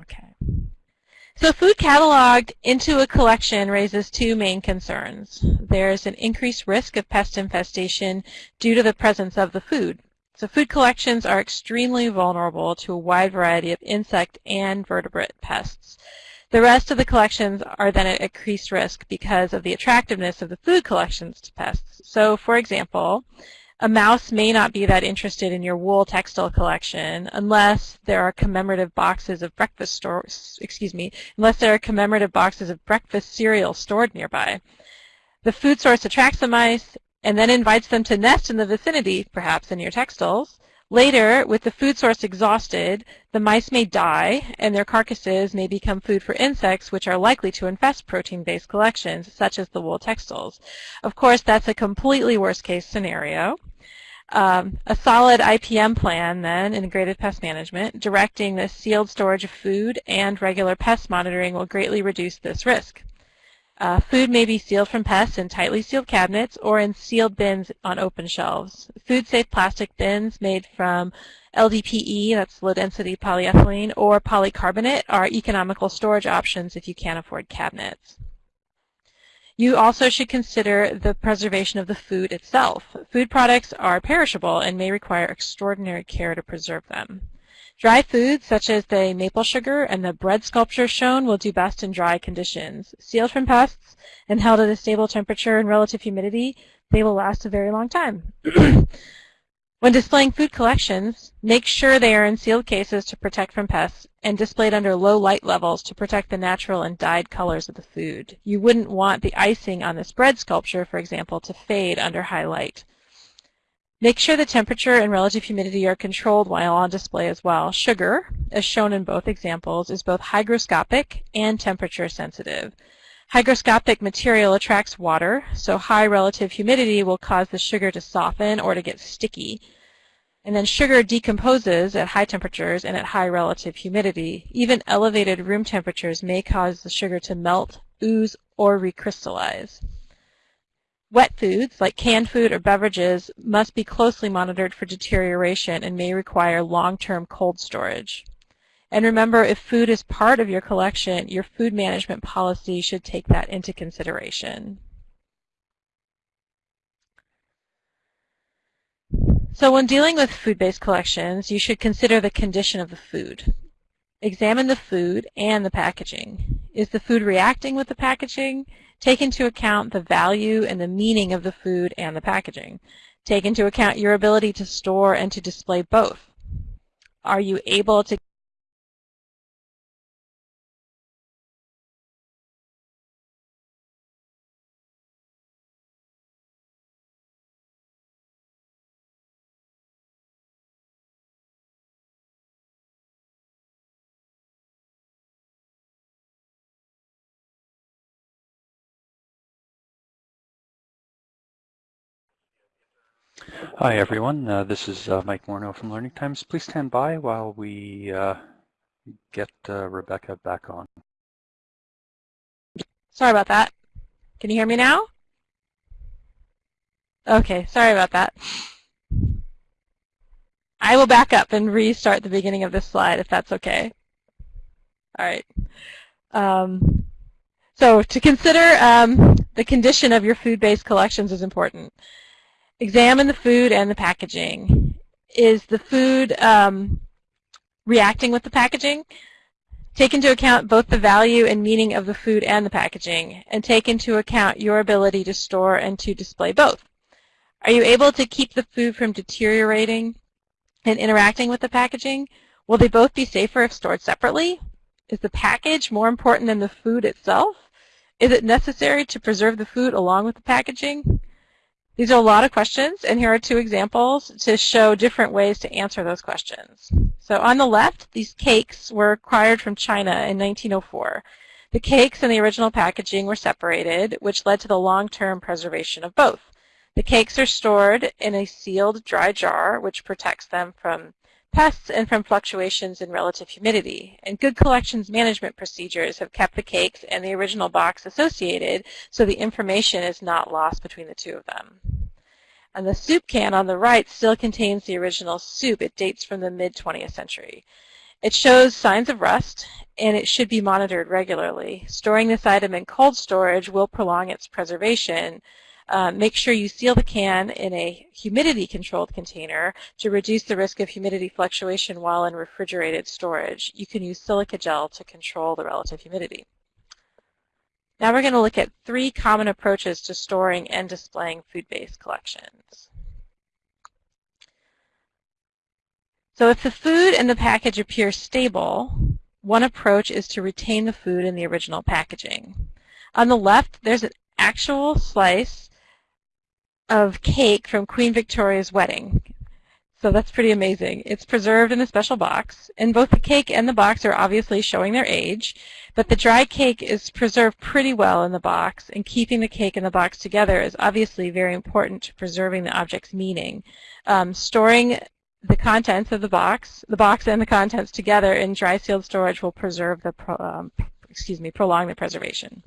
Okay. So food cataloged into a collection raises two main concerns. There's an increased risk of pest infestation due to the presence of the food. So food collections are extremely vulnerable to a wide variety of insect and vertebrate pests. The rest of the collections are then at increased risk because of the attractiveness of the food collections to pests. So for example, a mouse may not be that interested in your wool textile collection unless there are commemorative boxes of breakfast stores, excuse me, unless there are commemorative boxes of breakfast cereal stored nearby. The food source attracts the mice and then invites them to nest in the vicinity, perhaps in your textiles. Later, with the food source exhausted, the mice may die and their carcasses may become food for insects which are likely to infest protein-based collections, such as the wool textiles. Of course, that's a completely worst-case scenario. Um, a solid IPM plan, then, integrated pest management, directing the sealed storage of food and regular pest monitoring will greatly reduce this risk. Uh, food may be sealed from pests in tightly sealed cabinets or in sealed bins on open shelves. Food-safe plastic bins made from LDPE, that's low-density polyethylene, or polycarbonate are economical storage options if you can't afford cabinets. You also should consider the preservation of the food itself. Food products are perishable and may require extraordinary care to preserve them. Dry foods such as the maple sugar and the bread sculpture shown will do best in dry conditions. Sealed from pests and held at a stable temperature and relative humidity, they will last a very long time. when displaying food collections, make sure they are in sealed cases to protect from pests and displayed under low light levels to protect the natural and dyed colors of the food. You wouldn't want the icing on this bread sculpture, for example, to fade under high light. Make sure the temperature and relative humidity are controlled while on display as well. Sugar, as shown in both examples, is both hygroscopic and temperature sensitive. Hygroscopic material attracts water, so high relative humidity will cause the sugar to soften or to get sticky. And then sugar decomposes at high temperatures and at high relative humidity. Even elevated room temperatures may cause the sugar to melt, ooze, or recrystallize. Wet foods, like canned food or beverages, must be closely monitored for deterioration and may require long-term cold storage. And remember, if food is part of your collection, your food management policy should take that into consideration. So when dealing with food-based collections, you should consider the condition of the food. Examine the food and the packaging. Is the food reacting with the packaging? Take into account the value and the meaning of the food and the packaging. Take into account your ability to store and to display both. Are you able to Hi everyone, uh, this is uh, Mike Morneau from Learning Times. Please stand by while we uh, get uh, Rebecca back on. Sorry about that. Can you hear me now? Okay, sorry about that. I will back up and restart the beginning of this slide if that's okay. All right. Um, so to consider um, the condition of your food-based collections is important. Examine the food and the packaging. Is the food um, reacting with the packaging? Take into account both the value and meaning of the food and the packaging, and take into account your ability to store and to display both. Are you able to keep the food from deteriorating and interacting with the packaging? Will they both be safer if stored separately? Is the package more important than the food itself? Is it necessary to preserve the food along with the packaging? These are a lot of questions, and here are two examples to show different ways to answer those questions. So on the left, these cakes were acquired from China in 1904. The cakes and the original packaging were separated, which led to the long-term preservation of both. The cakes are stored in a sealed dry jar, which protects them from pests and from fluctuations in relative humidity. And good collections management procedures have kept the cakes and the original box associated so the information is not lost between the two of them. And the soup can on the right still contains the original soup. It dates from the mid-20th century. It shows signs of rust, and it should be monitored regularly. Storing this item in cold storage will prolong its preservation, uh, make sure you seal the can in a humidity-controlled container to reduce the risk of humidity fluctuation while in refrigerated storage. You can use silica gel to control the relative humidity. Now we're going to look at three common approaches to storing and displaying food-based collections. So if the food and the package appear stable, one approach is to retain the food in the original packaging. On the left, there's an actual slice of cake from Queen Victoria's wedding. So that's pretty amazing. It's preserved in a special box, and both the cake and the box are obviously showing their age, but the dry cake is preserved pretty well in the box, and keeping the cake and the box together is obviously very important to preserving the object's meaning. Um, storing the contents of the box, the box and the contents together in dry sealed storage will preserve the, pro, um, excuse me, prolong the preservation.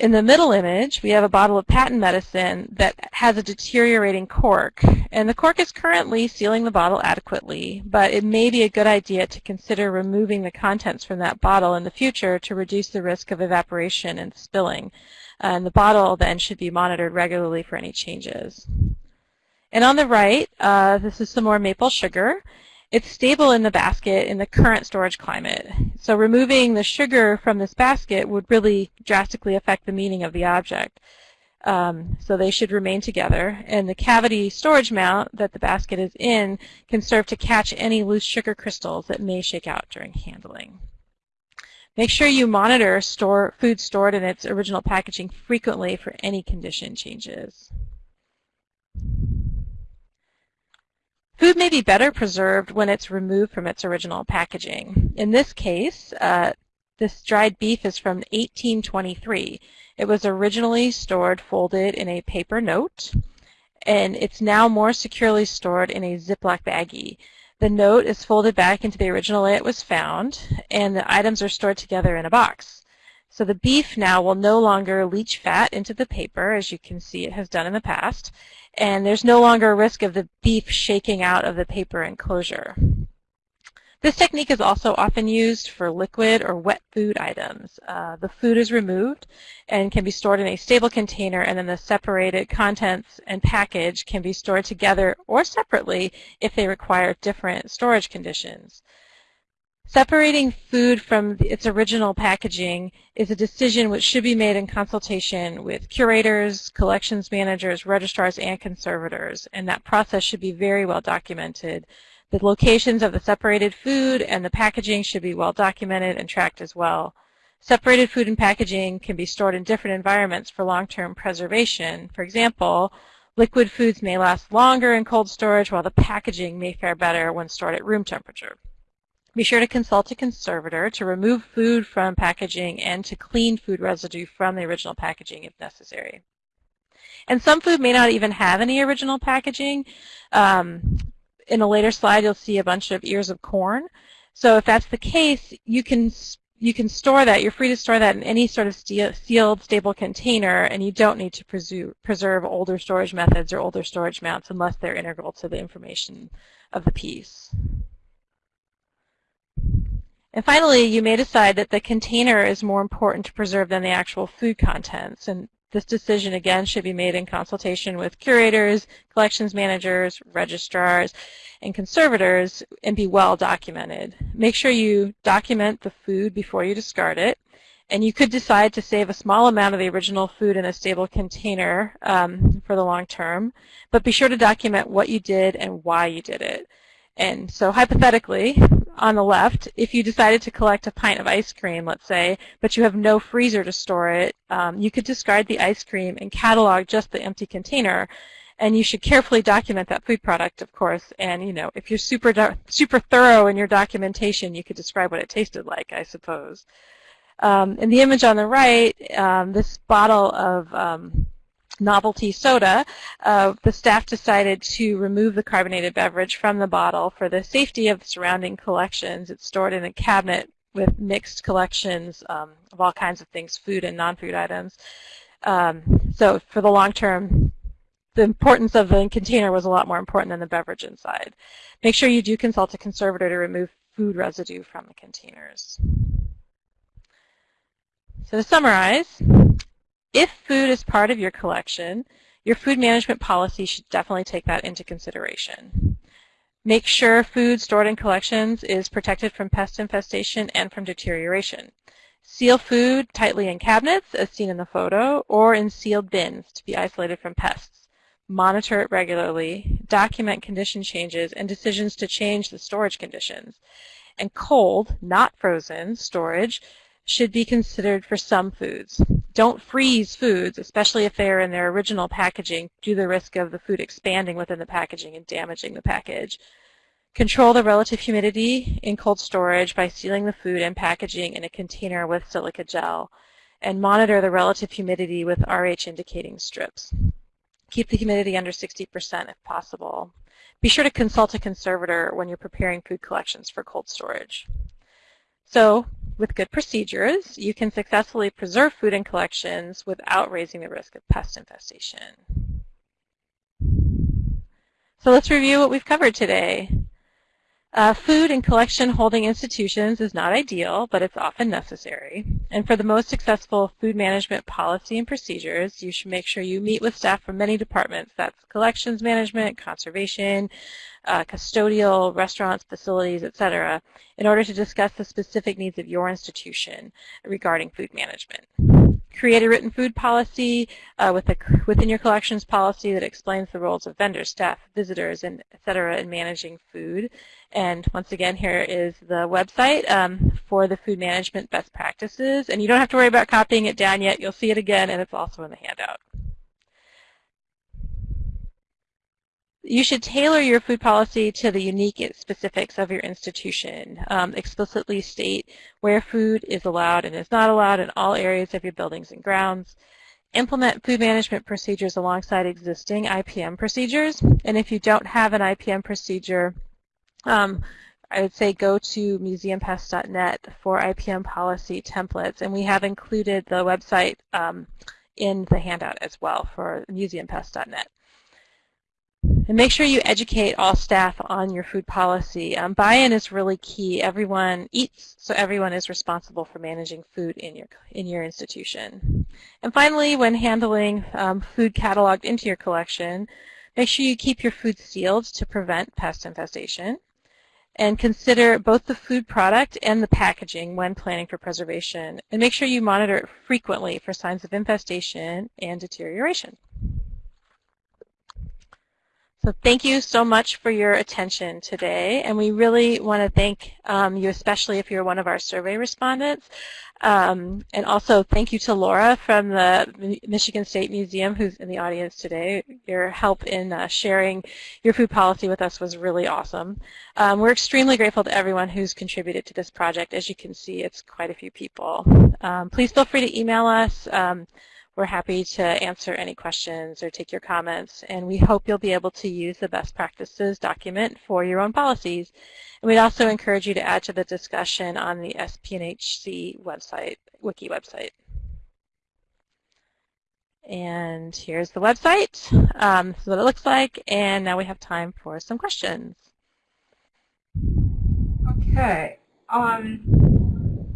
In the middle image, we have a bottle of patent medicine that has a deteriorating cork. And the cork is currently sealing the bottle adequately, but it may be a good idea to consider removing the contents from that bottle in the future to reduce the risk of evaporation and spilling. And the bottle then should be monitored regularly for any changes. And on the right, uh, this is some more maple sugar. It's stable in the basket in the current storage climate. So removing the sugar from this basket would really drastically affect the meaning of the object. Um, so they should remain together. And the cavity storage mount that the basket is in can serve to catch any loose sugar crystals that may shake out during handling. Make sure you monitor store, food stored in its original packaging frequently for any condition changes. Food may be better preserved when it's removed from its original packaging. In this case, uh, this dried beef is from 1823. It was originally stored folded in a paper note, and it's now more securely stored in a Ziploc baggie. The note is folded back into the original way it was found, and the items are stored together in a box. So the beef now will no longer leach fat into the paper, as you can see it has done in the past, and there's no longer a risk of the beef shaking out of the paper enclosure. This technique is also often used for liquid or wet food items. Uh, the food is removed and can be stored in a stable container and then the separated contents and package can be stored together or separately if they require different storage conditions. Separating food from its original packaging is a decision which should be made in consultation with curators, collections managers, registrars, and conservators, and that process should be very well documented the locations of the separated food and the packaging should be well documented and tracked as well. Separated food and packaging can be stored in different environments for long-term preservation. For example, liquid foods may last longer in cold storage while the packaging may fare better when stored at room temperature. Be sure to consult a conservator to remove food from packaging and to clean food residue from the original packaging if necessary. And some food may not even have any original packaging. Um, in a later slide, you'll see a bunch of ears of corn. So if that's the case, you can you can store that. You're free to store that in any sort of sealed, stable container, and you don't need to preserve, preserve older storage methods or older storage mounts unless they're integral to the information of the piece. And finally, you may decide that the container is more important to preserve than the actual food contents. And this decision, again, should be made in consultation with curators, collections managers, registrars, and conservators and be well documented. Make sure you document the food before you discard it. And you could decide to save a small amount of the original food in a stable container um, for the long term, but be sure to document what you did and why you did it. And so hypothetically, on the left, if you decided to collect a pint of ice cream, let's say, but you have no freezer to store it, um, you could discard the ice cream and catalog just the empty container. And you should carefully document that food product, of course. And, you know, if you're super, super thorough in your documentation, you could describe what it tasted like, I suppose. Um, in the image on the right, um, this bottle of um, novelty soda, uh, the staff decided to remove the carbonated beverage from the bottle for the safety of the surrounding collections. It's stored in a cabinet with mixed collections um, of all kinds of things, food and non-food items. Um, so for the long term, the importance of the container was a lot more important than the beverage inside. Make sure you do consult a conservator to remove food residue from the containers. So to summarize, if food is part of your collection, your food management policy should definitely take that into consideration. Make sure food stored in collections is protected from pest infestation and from deterioration. Seal food tightly in cabinets, as seen in the photo, or in sealed bins to be isolated from pests. Monitor it regularly, document condition changes and decisions to change the storage conditions. And cold, not frozen, storage should be considered for some foods. Don't freeze foods, especially if they are in their original packaging, due to the risk of the food expanding within the packaging and damaging the package. Control the relative humidity in cold storage by sealing the food and packaging in a container with silica gel. And monitor the relative humidity with RH indicating strips. Keep the humidity under 60% if possible. Be sure to consult a conservator when you're preparing food collections for cold storage. So with good procedures, you can successfully preserve food and collections without raising the risk of pest infestation. So let's review what we've covered today. Uh, food in collection holding institutions is not ideal, but it's often necessary. And for the most successful food management policy and procedures, you should make sure you meet with staff from many departments. That's collections management, conservation, uh, custodial, restaurants, facilities, etc., in order to discuss the specific needs of your institution regarding food management. Create a written food policy uh, with a, within your collections policy that explains the roles of vendors, staff, visitors, and etc. in managing food. And once again, here is the website um, for the food management best practices. And you don't have to worry about copying it down yet. You'll see it again, and it's also in the handout. You should tailor your food policy to the unique specifics of your institution. Um, explicitly state where food is allowed and is not allowed in all areas of your buildings and grounds. Implement food management procedures alongside existing IPM procedures. And if you don't have an IPM procedure, um, I would say go to museumpest.net for IPM policy templates, and we have included the website um, in the handout as well for museumpest.net. And make sure you educate all staff on your food policy. Um, Buy-in is really key. Everyone eats, so everyone is responsible for managing food in your in your institution. And finally, when handling um, food cataloged into your collection, make sure you keep your food sealed to prevent pest infestation. And consider both the food product and the packaging when planning for preservation. And make sure you monitor it frequently for signs of infestation and deterioration. So thank you so much for your attention today, and we really want to thank um, you, especially if you're one of our survey respondents. Um, and also thank you to Laura from the Michigan State Museum who's in the audience today. Your help in uh, sharing your food policy with us was really awesome. Um, we're extremely grateful to everyone who's contributed to this project. As you can see, it's quite a few people. Um, please feel free to email us. We're happy to answer any questions or take your comments, and we hope you'll be able to use the best practices document for your own policies. And we'd also encourage you to add to the discussion on the SPNHC website, wiki website. And here's the website. Um, this is what it looks like, and now we have time for some questions. Okay. Um,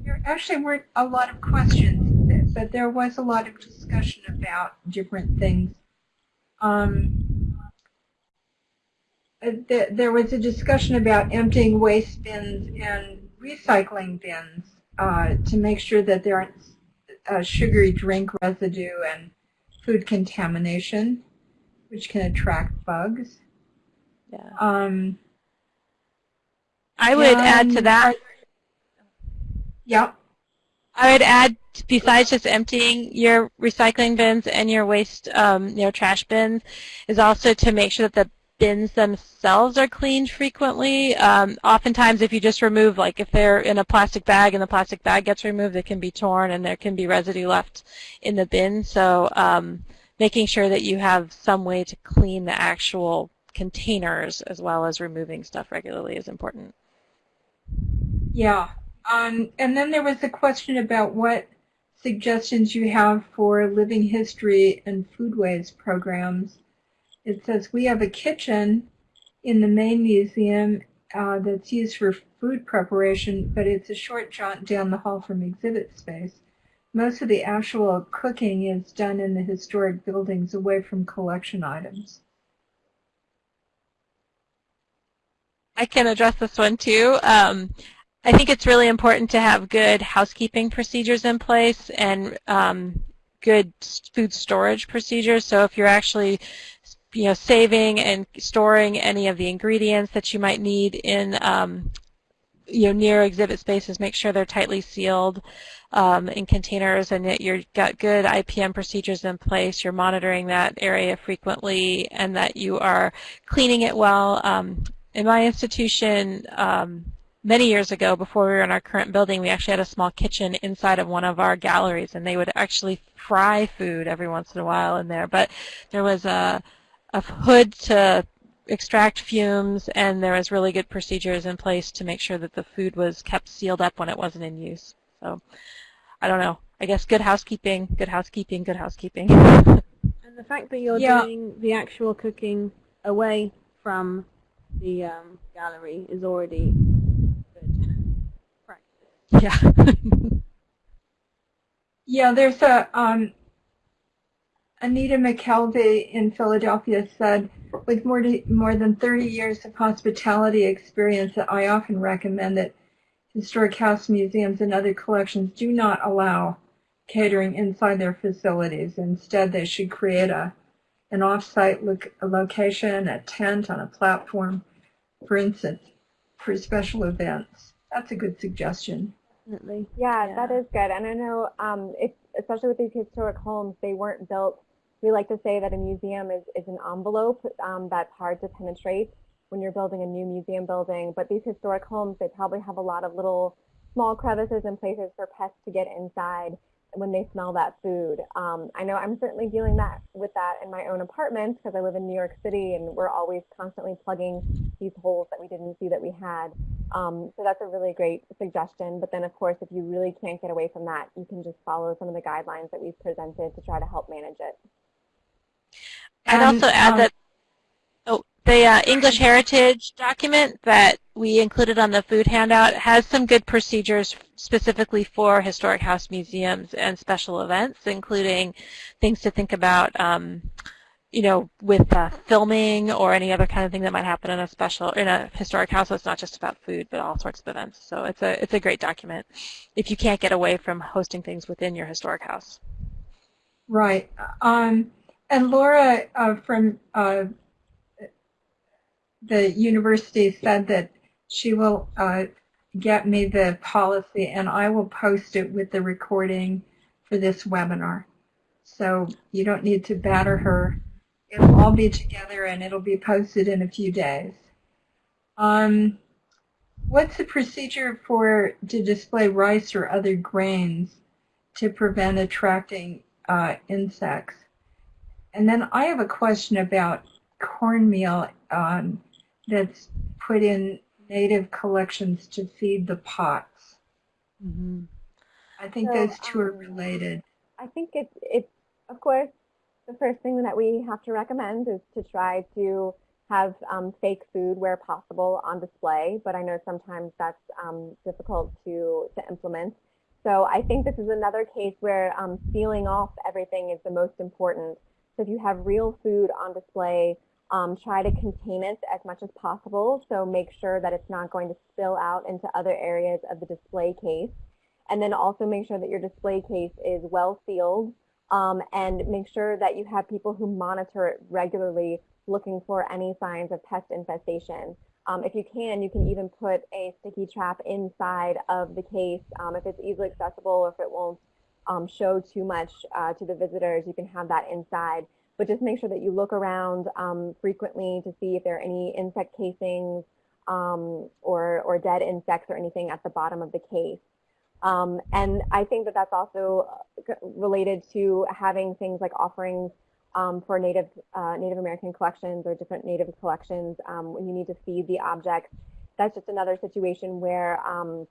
there actually weren't a lot of questions but there was a lot of discussion about different things. Um, uh, th there was a discussion about emptying waste bins and recycling bins uh, to make sure that there aren't uh, sugary drink residue and food contamination, which can attract bugs. Yeah. Um, I would add to that. Yep. I would add, besides just emptying your recycling bins and your waste, um, you know, trash bins, is also to make sure that the bins themselves are cleaned frequently. Um, oftentimes, if you just remove, like if they're in a plastic bag and the plastic bag gets removed, it can be torn and there can be residue left in the bin. So um, making sure that you have some way to clean the actual containers as well as removing stuff regularly is important. Yeah, um, and then there was a question about what suggestions you have for living history and foodways programs. It says we have a kitchen in the main museum uh, that's used for food preparation, but it's a short jaunt down the hall from exhibit space. Most of the actual cooking is done in the historic buildings away from collection items. I can address this one too. Um, I think it's really important to have good housekeeping procedures in place and um, good food storage procedures. So if you're actually you know, saving and storing any of the ingredients that you might need in um, you know, near exhibit spaces, make sure they're tightly sealed um, in containers and that you've got good IPM procedures in place, you're monitoring that area frequently, and that you are cleaning it well. Um, in my institution, um, many years ago, before we were in our current building, we actually had a small kitchen inside of one of our galleries, and they would actually fry food every once in a while in there. But there was a, a hood to extract fumes, and there was really good procedures in place to make sure that the food was kept sealed up when it wasn't in use. So, I don't know. I guess good housekeeping, good housekeeping, good housekeeping. and the fact that you're yeah. doing the actual cooking away from the um, gallery is already yeah. yeah, there's a um, Anita McKelvey in Philadelphia said, with more, to, more than 30 years of hospitality experience, I often recommend that historic house museums and other collections do not allow catering inside their facilities. Instead, they should create a an off-site lo location, a tent on a platform, for instance, for special events. That's a good suggestion. Definitely. Yeah, Yeah. that is good. And I know, um, it's, especially with these historic homes, they weren't built. We like to say that a museum is, is an envelope um, that's hard to penetrate when you're building a new museum building. But these historic homes, they probably have a lot of little small crevices and places for pests to get inside when they smell that food. Um, I know I'm certainly dealing that with that in my own apartment because I live in New York City and we're always constantly plugging these holes that we didn't see that we had. Um, so that's a really great suggestion. But then, of course, if you really can't get away from that, you can just follow some of the guidelines that we've presented to try to help manage it. I'd And, also add um, that the uh, English Heritage document that we included on the food handout has some good procedures specifically for historic house museums and special events, including things to think about, um, you know, with uh, filming or any other kind of thing that might happen in a special in a historic house. So it's not just about food, but all sorts of events. So it's a it's a great document if you can't get away from hosting things within your historic house. Right. Um, and Laura uh, from uh, the university said that she will uh, get me the policy and I will post it with the recording for this webinar. So you don't need to batter her. It'll all be together and it'll be posted in a few days. Um, what's the procedure for to display rice or other grains to prevent attracting uh, insects? And then I have a question about cornmeal um, that's put in native collections to feed the pots. Mm-hmm. I think So, those two are um, related. I think it's, it's, of course, the first thing that we have to recommend is to try to have um, fake food where possible on display, but I know sometimes that's um, difficult to, to implement. So I think this is another case where um, sealing off everything is the most important. So if you have real food on display, um, try to contain it as much as possible. So make sure that it's not going to spill out into other areas of the display case. And then also make sure that your display case is well sealed um, and make sure that you have people who monitor it regularly looking for any signs of pest infestation. Um, if you can, you can even put a sticky trap inside of the case um, if it's easily accessible or if it won't um, show too much uh, to the visitors, you can have that inside. But just make sure that you look around um, frequently to see if there are any insect casings um, or, or dead insects or anything at the bottom of the case. Um, and I think that that's also uh, related to having things like offerings um, for Native uh, Native American collections or different Native collections um, when you need to feed the objects. That's just another situation where um,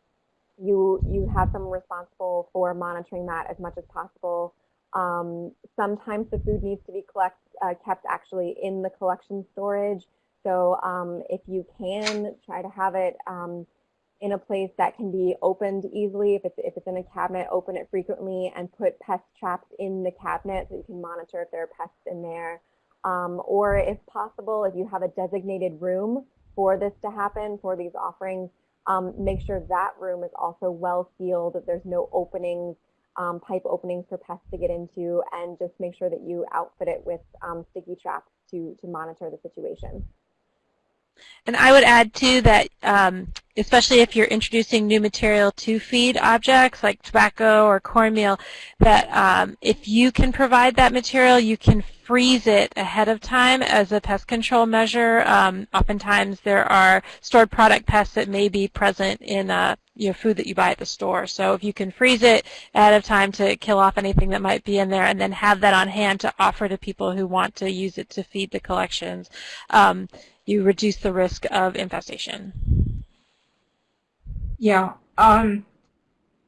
you you have someone responsible for monitoring that as much as possible. Um, sometimes the food needs to be collect, uh, kept actually in the collection storage. So um, if you can try to have it um, in a place that can be opened easily, if it's, if it's in a cabinet, open it frequently and put pest traps in the cabinet so you can monitor if there are pests in there. Um, or if possible, if you have a designated room for this to happen, for these offerings, um, make sure that room is also well sealed, that there's no openings, um, pipe openings for pests to get into, and just make sure that you outfit it with um, sticky traps to, to monitor the situation. And I would add too that, um, especially if you're introducing new material to feed objects like tobacco or cornmeal, that um, if you can provide that material, you can freeze it ahead of time as a pest control measure. Um, oftentimes there are stored product pests that may be present in uh, your food that you buy at the store. So if you can freeze it ahead of time to kill off anything that might be in there and then have that on hand to offer to people who want to use it to feed the collections, um, you reduce the risk of infestation. Yeah. Um,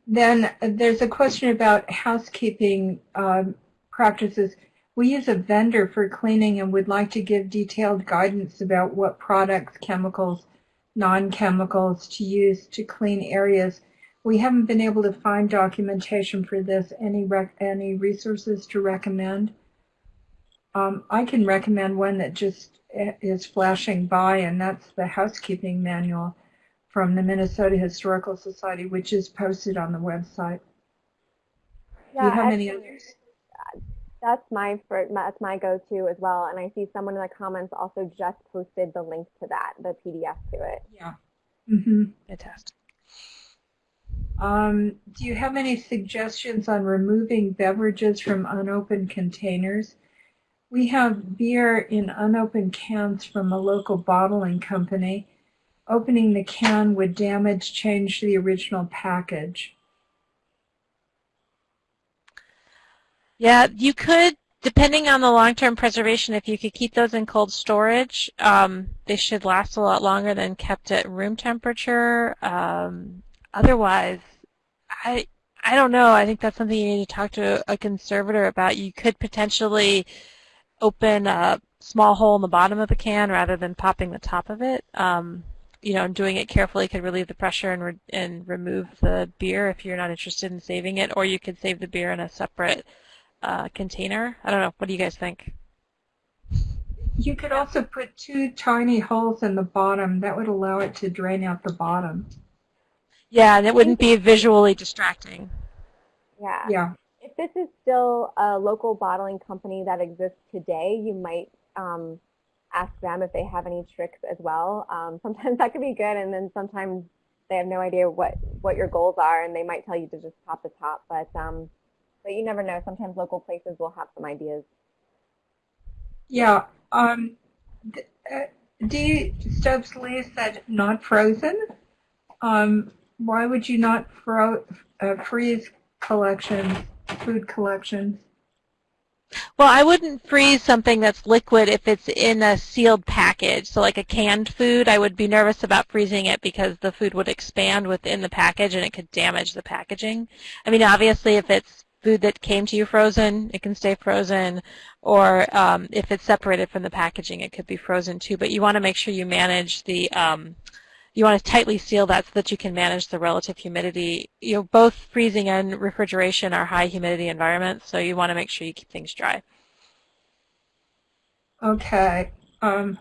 then there's a question about housekeeping um, practices. We use a vendor for cleaning and would like to give detailed guidance about what products, chemicals, non-chemicals to use to clean areas. We haven't been able to find documentation for this. Any any resources to recommend? Um, I can recommend one that just is flashing by, and that's the housekeeping manual from the Minnesota Historical Society, which is posted on the website. Yeah, Do you have any others? That's my first, that's my go-to as well. And I see someone in the comments also just posted the link to that, the PDF to it. Yeah. Mm-hmm. Fantastic. Um, do you have any suggestions on removing beverages from unopened containers? We have beer in unopened cans from a local bottling company. Opening the can would damage change the original package. Yeah, you could depending on the long-term preservation, if you could keep those in cold storage, um, they should last a lot longer than kept at room temperature. Um, otherwise, I I don't know. I think that's something you need to talk to a conservator about. You could potentially open a small hole in the bottom of the can rather than popping the top of it. Um, you know, doing it carefully could relieve the pressure and, re and remove the beer if you're not interested in saving it, or you could save the beer in a separate uh, container. I don't know. What do you guys think? You could also put two tiny holes in the bottom. That would allow it to drain out the bottom. Yeah, and it wouldn't be visually distracting. Yeah. Yeah. If this is still a local bottling company that exists today, you might um, ask them if they have any tricks as well. Um, sometimes that could be good, and then sometimes they have no idea what, what your goals are, and they might tell you to just pop the top. But um, but you never know. Sometimes local places will have some ideas. Yeah. Um, uh, D. Stubbs Lee said not frozen. Um, why would you not fro uh, freeze collections, food collections? Well, I wouldn't freeze something that's liquid if it's in a sealed package. So like a canned food, I would be nervous about freezing it because the food would expand within the package and it could damage the packaging. I mean, obviously if it's food that came to you frozen, it can stay frozen, or um, if it's separated from the packaging, it could be frozen too. But you want to make sure you manage the, um, you want to tightly seal that so that you can manage the relative humidity. You know, both freezing and refrigeration are high humidity environments, so you want to make sure you keep things dry. Okay. Um,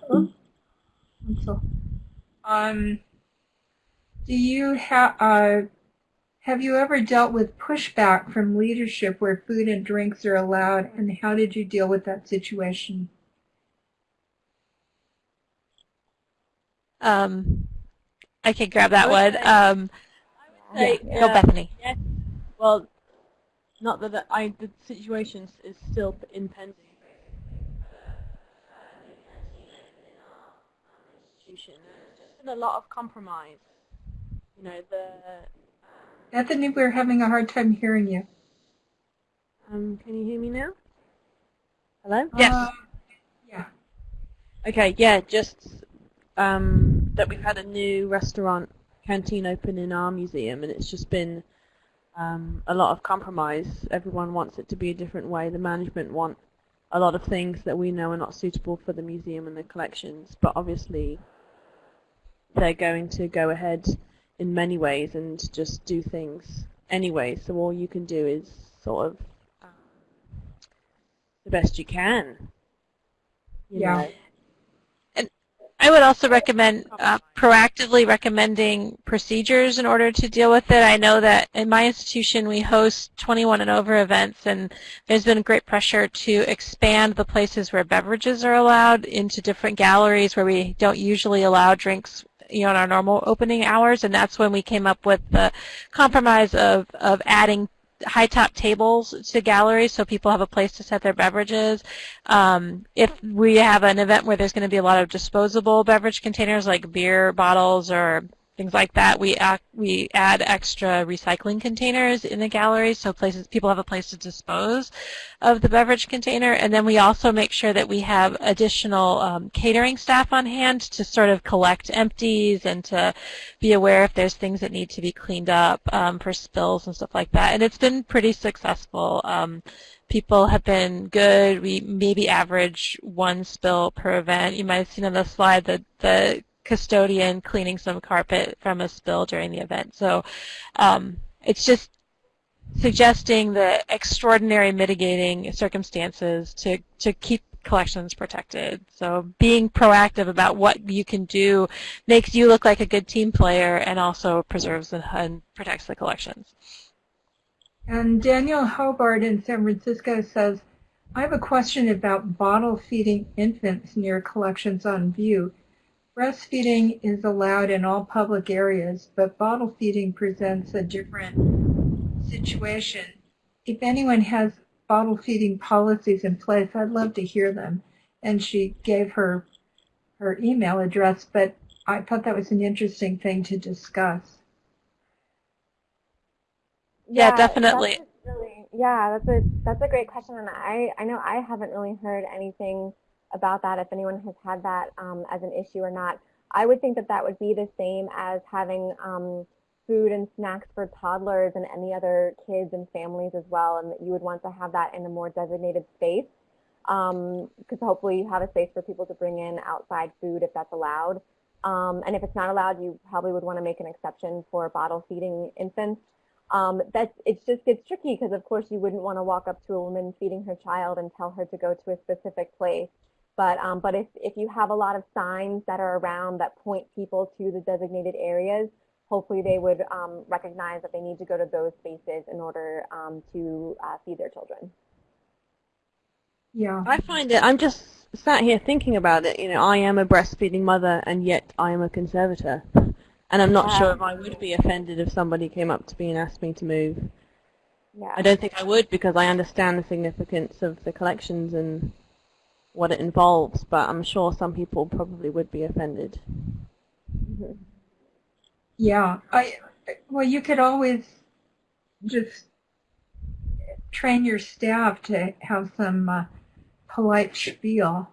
so, um, do you have, uh, have you ever dealt with pushback from leadership where food and drinks are allowed, and how did you deal with that situation? Um, I can grab that one. Um, Say, yeah. Go, uh, Bethany. Yes. Well, not that the, I, the situation is still in pending. Institution. There's been a lot of compromise. You know, the Bethany, we're having a hard time hearing you. um, can you hear me now? Hello? Yes. Um, yeah. Okay, yeah, just um, that we've had a new restaurant canteen open in our museum, and it's just been um, a lot of compromise. Everyone wants it to be a different way. The management want a lot of things that we know are not suitable for the museum and the collections, but obviously they're going to go ahead in many ways and just do things anyway. So all you can do is sort of um, the best you can. you Yeah. know. I would also recommend uh, proactively recommending procedures in order to deal with it. I know that in my institution we host 21 and over events and there's been great pressure to expand the places where beverages are allowed into different galleries where we don't usually allow drinks you know, in our normal opening hours, and that's when we came up with the compromise of, of adding high top tables to galleries so people have a place to set their beverages. Um, if we have an event where there's going to be a lot of disposable beverage containers like beer bottles or things like that. We act, we add extra recycling containers in the gallery so places people have a place to dispose of the beverage container, and then we also make sure that we have additional um, catering staff on hand to sort of collect empties and to be aware if there's things that need to be cleaned up um, for spills and stuff like that. And it's been pretty successful. Um, people have been good. We maybe average one spill per event. You might have seen on the slide that the custodian cleaning some carpet from a spill during the event. So um, it's just suggesting the extraordinary mitigating circumstances to, to keep collections protected. So being proactive about what you can do makes you look like a good team player and also preserves and protects the collections. And Daniel Hobart in San Francisco says, I have a question about bottle feeding infants near collections on view. Breastfeeding is allowed in all public areas, but bottle feeding presents a different situation. If anyone has bottle feeding policies in place, I'd love to hear them. And she gave her her email address, but I thought that was an interesting thing to discuss. Yeah, definitely. That's really Yeah, that's a that's a great question, and I I know I haven't really heard anything about that. If anyone has had that um, as an issue or not, I would think that that would be the same as having um, food and snacks for toddlers and any other kids and families as well, and that you would want to have that in a more designated space because um, hopefully you have a space for people to bring in outside food if that's allowed. Um, and if it's not allowed, you probably would want to make an exception for bottle feeding infants. Um, that's, it just gets tricky because of course you wouldn't want to walk up to a woman feeding her child and tell her to go to a specific place. But, um, but if, if you have a lot of signs that are around that point people to the designated areas, hopefully they would um, recognize that they need to go to those spaces in order um, to uh, feed their children. Yeah. I find it, I'm just sat here thinking about it, you know, I am a breastfeeding mother and yet I am a conservator. And I'm not sure if I would be offended if somebody came up to me and asked me to move. Yeah. I don't think I would because I understand the significance of the collections and what it involves, but I'm sure some people probably would be offended. Yeah, I well, you could always just train your staff to have some uh, polite spiel.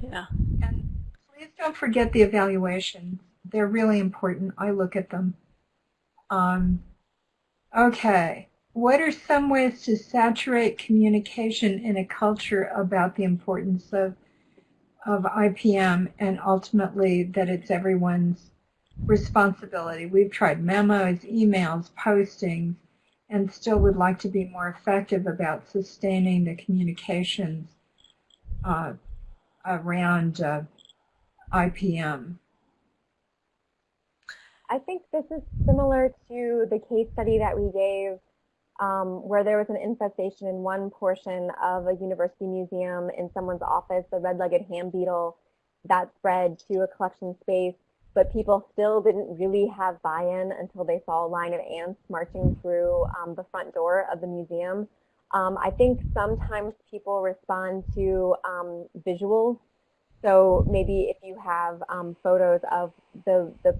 Yeah. And please don't forget the evaluations. They're really important. I look at them. Um, okay. What are some ways to saturate communication in a culture about the importance of of IPM and ultimately that it's everyone's responsibility. We've tried memos, emails, postings, and still would like to be more effective about sustaining the communications uh, around uh, IPM. I think this is similar to the case study that we gave um, where there was an infestation in one portion of a university museum in someone's office, the red-legged ham beetle, that spread to a collection space, but people still didn't really have buy-in until they saw a line of ants marching through um, the front door of the museum. Um, I think sometimes people respond to um, visuals. So maybe if you have um, photos of the, the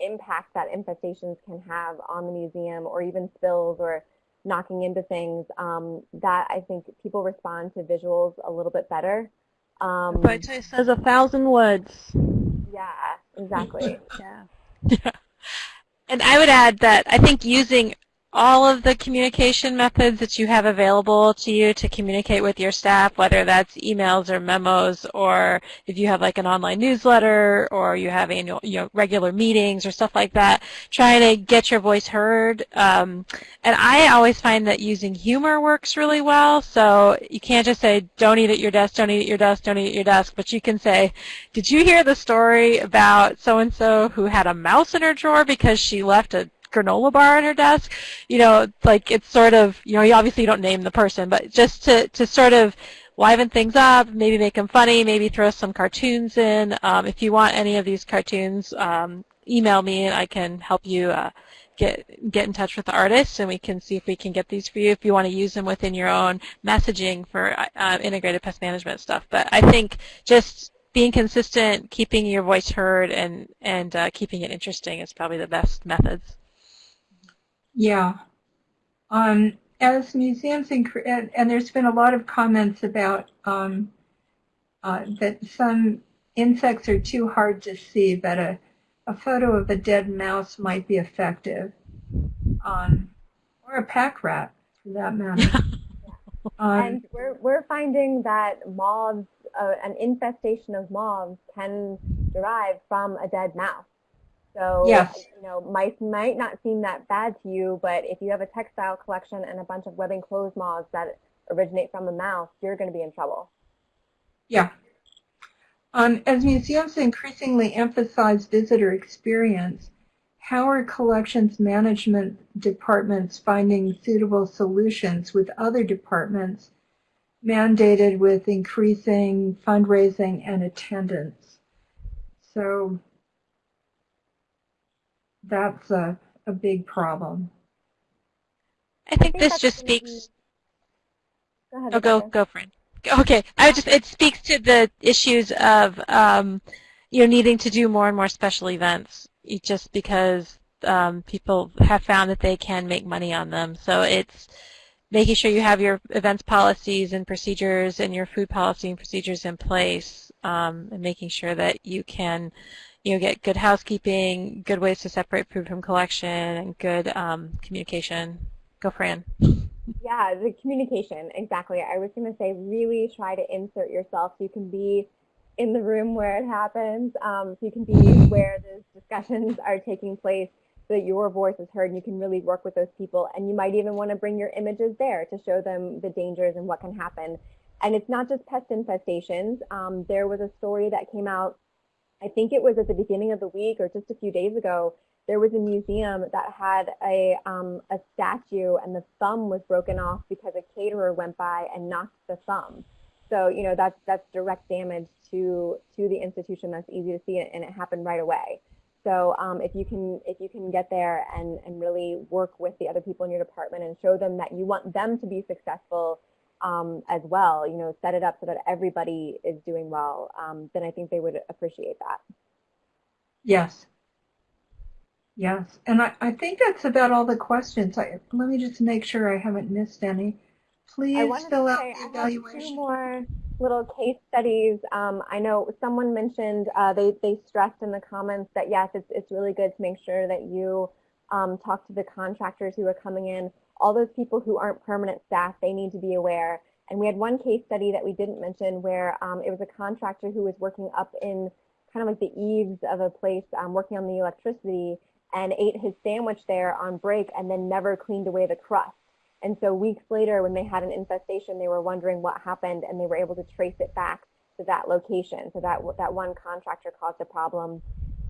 impact that infestations can have on the museum or even spills or knocking into things, um, that I think people respond to visuals a little bit better. Um, Photo says a thousand words. Yeah, exactly. yeah. Yeah. And I would add that I think using all of the communication methods that you have available to you to communicate with your staff, whether that's emails or memos, or if you have like an online newsletter, or you have annual, you know, regular meetings or stuff like that, trying to get your voice heard. Um, and I always find that using humor works really well. So you can't just say, "Don't eat at your desk, don't eat at your desk, don't eat at your desk," but you can say, "Did you hear the story about so and so who had a mouse in her drawer because she left a granola bar on her desk. You know, like it's sort of, you know, you obviously don't name the person, but just to, to sort of liven things up, maybe make them funny, maybe throw some cartoons in. Um, if you want any of these cartoons, um, email me and I can help you uh, get get in touch with the artists and we can see if we can get these for you if you want to use them within your own messaging for uh, integrated pest management stuff. But I think just being consistent, keeping your voice heard, and and uh, keeping it interesting is probably the best methods. Yeah. Um, as museums, incre- and, and there's been a lot of comments about um, uh, that some insects are too hard to see, but a, a photo of a dead mouse might be effective, um, or a pack rat, for that matter. um, and we're, we're finding that moths, uh, an infestation of moths can derive from a dead mouse. So, yes. you know, mice might not seem that bad to you, but if you have a textile collection and a bunch of webbing clothes moths that originate from a mouse, you're going to be in trouble. Yeah. Um, as museums increasingly emphasize visitor experience, how are collections management departments finding suitable solutions with other departments mandated with increasing fundraising and attendance? So that's a, a big problem. I think, I think this just speaks. Go ahead, oh, go go, Fran. Okay, I just it speaks to the issues of um, you know needing to do more and more special events, just because um, people have found that they can make money on them. So it's making sure you have your events policies and procedures and your food policy and procedures in place um, and making sure that you can you know, get good housekeeping, good ways to separate food from collection, and good um, communication. Go, Fran. Yeah, the communication, exactly. I was going to say really try to insert yourself so you can be in the room where it happens, um, so you can be where those discussions are taking place so that your voice is heard and you can really work with those people. And you might even want to bring your images there to show them the dangers and what can happen. And it's not just pest infestations. Um, there was a story that came out, I think it was at the beginning of the week or just a few days ago, there was a museum that had a, um, a statue and the thumb was broken off because a caterer went by and knocked the thumb. So, you know, that's, that's direct damage to, to the institution. That's easy to see and it happened right away. So um, if you can if you can get there and, and really work with the other people in your department and show them that you want them to be successful um, as well, you know, set it up so that everybody is doing well, um, then I think they would appreciate that. Yes. Yes, and I, I think that's about all the questions. I, let me just make sure I haven't missed any. Please fill out the evaluation. two more little case studies. Um, I know someone mentioned uh, they they stressed in the comments that yes, it's it's really good to make sure that you um, talk to the contractors who are coming in. All those people who aren't permanent staff, they need to be aware. And we had one case study that we didn't mention where um, it was a contractor who was working up in kind of like the eaves of a place, um, working on the electricity, and ate his sandwich there on break and then never cleaned away the crust. And so weeks later, when they had an infestation, they were wondering what happened, and they were able to trace it back to that location. So that that one contractor caused a problem.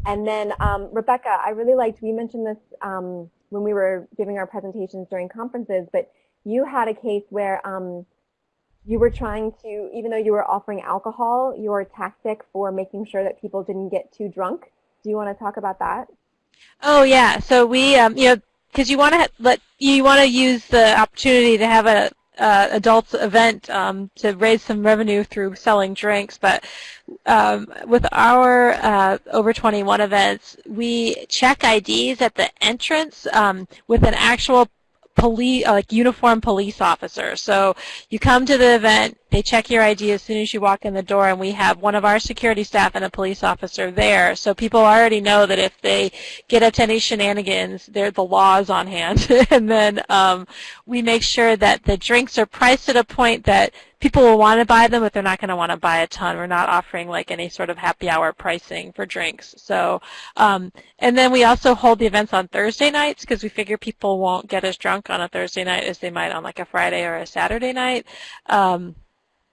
And then um, Rebecca, I really liked. We mentioned this um, when we were giving our presentations during conferences, but you had a case where um, you were trying to, even though you were offering alcohol, your tactic for making sure that people didn't get too drunk. Do you want to talk about that? Oh yeah. So we, um, you know, because you want to let you want to use the opportunity to have a uh, adults event um, to raise some revenue through selling drinks. But um, with our uh, over 21 events, we check IDs at the entrance um, with an actual police, uh, like uniformed police officer. So you come to the event, they check your ID as soon as you walk in the door, and we have one of our security staff and a police officer there. So people already know that if they get up to any shenanigans, there the law is on hand. and then um, we make sure that the drinks are priced at a point that people will want to buy them, but they're not going to want to buy a ton. We're not offering like any sort of happy hour pricing for drinks. So, um, and then we also hold the events on Thursday nights because we figure people won't get as drunk on a Thursday night as they might on like a Friday or a Saturday night. Um,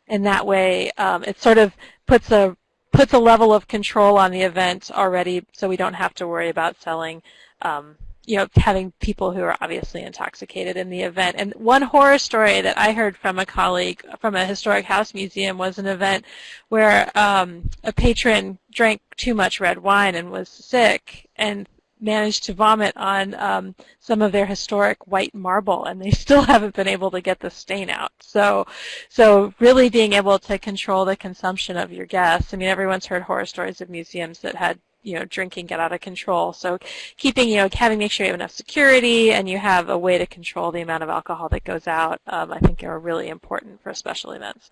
and that way, um, it sort of puts a puts a level of control on the event already, so we don't have to worry about selling um, you know, having people who are obviously intoxicated in the event. And one horror story that I heard from a colleague from a historic house museum was an event where um, a patron drank too much red wine and was sick and managed to vomit on um, some of their historic white marble, and they still haven't been able to get the stain out. So, so really being able to control the consumption of your guests. I mean, everyone's heard horror stories of museums that had you know, drinking get out of control. So keeping, you know, having make sure you have enough security and you have a way to control the amount of alcohol that goes out, um, I think are really important for special events.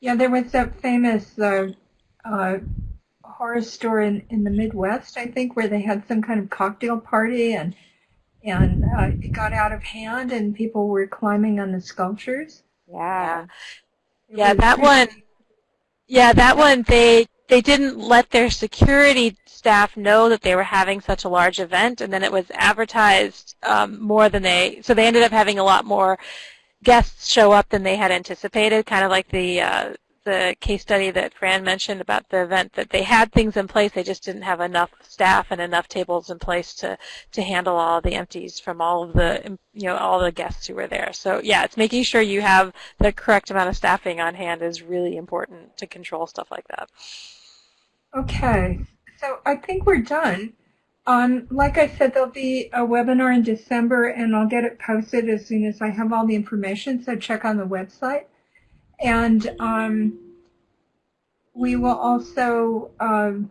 Yeah, there was that famous uh, uh, horror store in, in the Midwest, I think, where they had some kind of cocktail party and and uh, it got out of hand and people were climbing on the sculptures. Yeah. Yeah, that one. Yeah, that one. They they didn't let their security staff know that they were having such a large event, and then it was advertised um, more than they. So they ended up having a lot more guests show up than they had anticipated. Kind of like the uh, the case study that Fran mentioned about the event that they had things in place, they just didn't have enough staff and enough tables in place to to handle all the empties from all of the you know all the guests who were there. So yeah, it's making sure you have the correct amount of staffing on hand is really important to control stuff like that. Okay, so I think we're done. Um, like I said, there'll be a webinar in December, and I'll get it posted as soon as I have all the information, so check on the website. And um, we will also, um,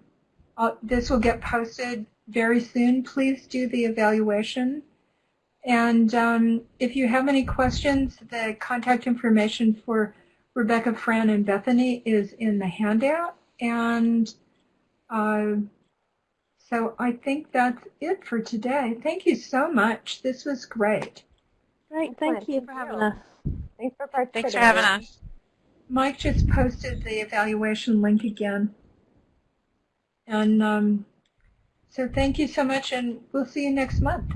uh, this will get posted very soon, please do the evaluation. And um, if you have any questions, the contact information for Rebecca, Fran, and Bethany is in the handout. And uh, so I think that's it for today. Thank you so much. This was great. Great, thank Excellent. you for having us. Thanks for participating. Thanks for having us. Mike just posted the evaluation link again. And um, so thank you so much, and we'll see you next month.